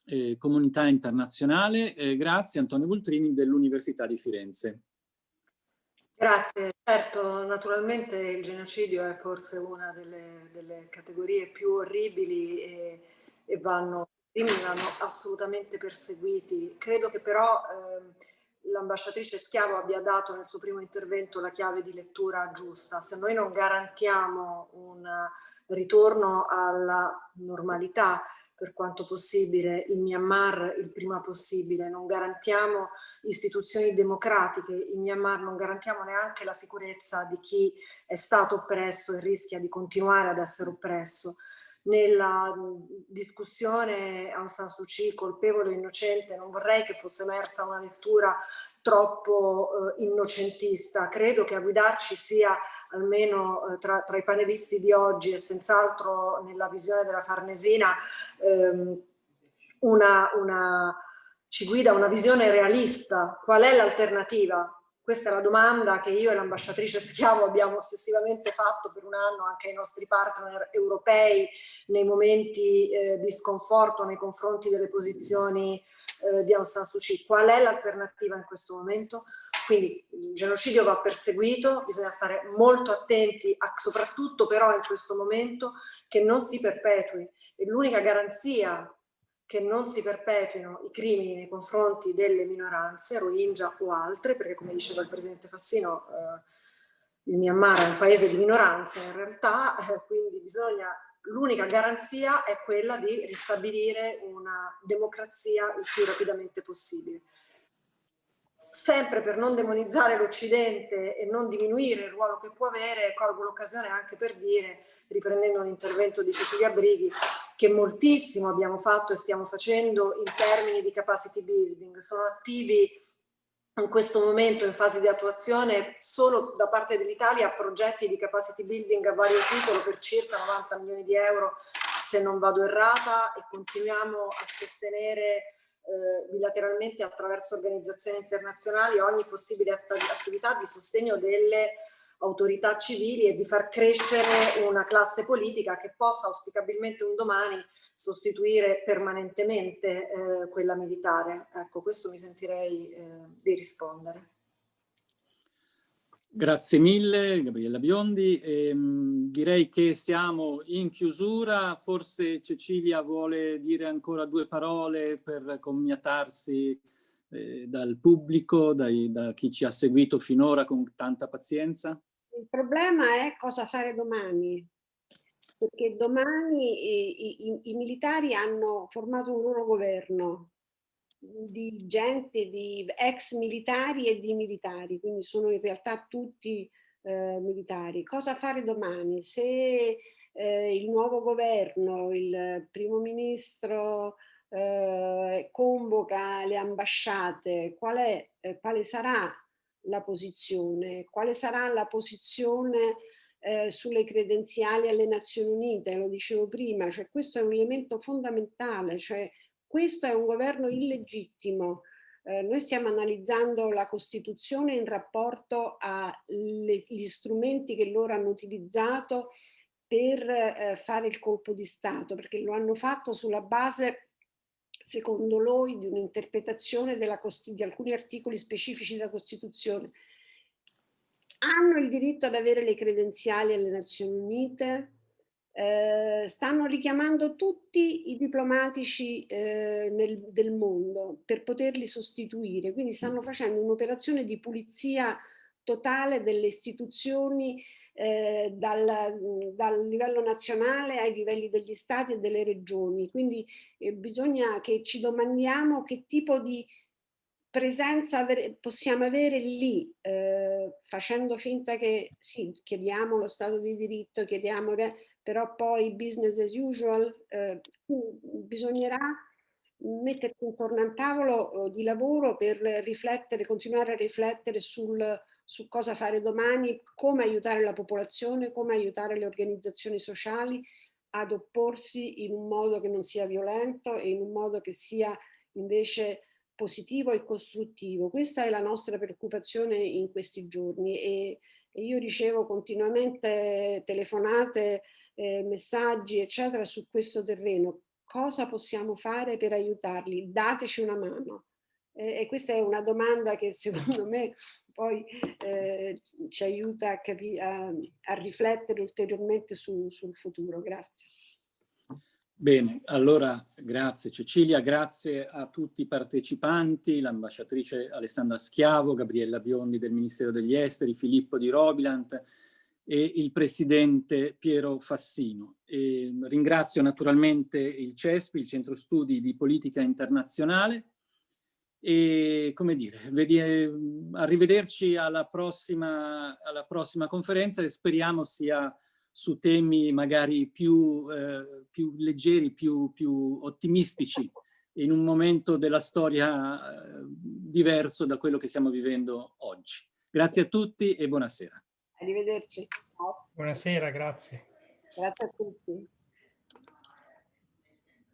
Speaker 2: eh, comunità internazionale? Eh, grazie Antonio Bultrini dell'Università di Firenze.
Speaker 6: Grazie, certo, naturalmente il genocidio è forse una delle, delle categorie più orribili e, e vanno vanno assolutamente perseguiti. Credo che però eh, l'ambasciatrice Schiavo abbia dato nel suo primo intervento la chiave di lettura giusta. Se noi non garantiamo un ritorno alla normalità per quanto possibile in Myanmar il prima possibile, non garantiamo istituzioni democratiche in Myanmar, non garantiamo neanche la sicurezza di chi è stato oppresso e rischia di continuare ad essere oppresso. Nella discussione Aung San Suu Kyi colpevole o innocente non vorrei che fosse emersa una lettura troppo eh, innocentista. Credo che a guidarci sia almeno eh, tra, tra, i panelisti di oggi e senz'altro nella visione della Farnesina ehm, una, una, ci guida una visione realista. Qual è l'alternativa? Questa è la domanda che io e l'ambasciatrice Schiavo abbiamo ossessivamente fatto per un anno anche ai nostri partner europei nei momenti eh, di sconforto nei confronti delle posizioni eh, di Aung San Suu Kyi. Qual è l'alternativa in questo momento? Quindi il genocidio va perseguito, bisogna stare molto attenti, a, soprattutto però in questo momento, che non si perpetui. E l'unica garanzia che non si perpetuino i crimini nei confronti delle minoranze, Rohingya o altre, perché come diceva il Presidente Fassino, eh, il Myanmar è un paese di minoranze in realtà, eh, quindi bisogna, l'unica garanzia è quella di ristabilire una democrazia il più rapidamente possibile sempre per non demonizzare l'Occidente e non diminuire il ruolo che può avere, colgo l'occasione anche per dire, riprendendo un intervento di Cecilia Brighi, che moltissimo abbiamo fatto e stiamo facendo in termini di capacity building. Sono attivi in questo momento in fase di attuazione solo da parte dell'Italia progetti di capacity building a vario titolo per circa 90 milioni di euro se non vado errata e continuiamo a sostenere eh, bilateralmente attraverso organizzazioni internazionali ogni possibile attività di sostegno delle autorità civili e di far crescere una classe politica che possa auspicabilmente un domani sostituire permanentemente eh, quella militare. Ecco, questo mi sentirei eh, di rispondere.
Speaker 2: Grazie mille Gabriella Biondi. Ehm, direi che siamo in chiusura, forse Cecilia vuole dire ancora due parole per commiatarsi eh, dal pubblico, dai, da chi ci ha seguito finora con tanta pazienza.
Speaker 1: Il problema è cosa fare domani, perché domani i, i, i militari hanno formato un loro governo, di gente, di ex militari e di militari, quindi sono in realtà tutti eh, militari. Cosa fare domani? Se eh, il nuovo governo, il primo ministro eh, convoca le ambasciate, qual è, eh, quale sarà la posizione? Quale sarà la posizione eh, sulle credenziali alle Nazioni Unite? Lo dicevo prima, cioè questo è un elemento fondamentale, cioè questo è un governo illegittimo. Eh, noi stiamo analizzando la Costituzione in rapporto agli strumenti che loro hanno utilizzato per eh, fare il colpo di Stato, perché lo hanno fatto sulla base, secondo lui, di un'interpretazione di alcuni articoli specifici della Costituzione. Hanno il diritto ad avere le credenziali alle Nazioni Unite, eh, stanno richiamando tutti i diplomatici eh, nel, del mondo per poterli sostituire, quindi stanno facendo un'operazione di pulizia totale delle istituzioni eh, dal, dal, livello nazionale ai livelli degli stati e delle regioni, quindi eh, bisogna che ci domandiamo che tipo di presenza possiamo avere lì, eh, facendo finta che sì, chiediamo lo Stato di diritto, chiediamo però poi business as usual, eh, bisognerà mettersi intorno a un tavolo eh, di lavoro per riflettere, continuare a riflettere sul, su cosa fare domani, come aiutare la popolazione, come aiutare le organizzazioni sociali ad opporsi in un modo che non sia violento e in un modo che sia invece positivo e costruttivo. Questa è la nostra preoccupazione in questi giorni e, e io ricevo continuamente telefonate eh, messaggi, eccetera, su questo terreno. Cosa possiamo fare per aiutarli? Dateci una mano. Eh, e questa è una domanda che [laughs] secondo me poi eh, ci aiuta a, a, a, riflettere ulteriormente su, sul futuro. Grazie.
Speaker 2: Bene, allora grazie Cecilia, grazie a tutti i partecipanti, l'ambasciatrice Alessandra Schiavo, Gabriella Biondi del Ministero degli Esteri, Filippo di Robilant e il presidente Piero Fassino. E ringrazio naturalmente il CESPI, il Centro Studi di Politica Internazionale e come dire, arrivederci alla prossima, alla prossima conferenza e speriamo sia su temi magari più, eh, più leggeri, più, più, ottimistici, in un momento della storia eh, diverso da quello che stiamo vivendo oggi. Grazie a tutti e buonasera.
Speaker 1: Arrivederci. Ciao.
Speaker 7: Buonasera, grazie.
Speaker 1: Grazie a tutti.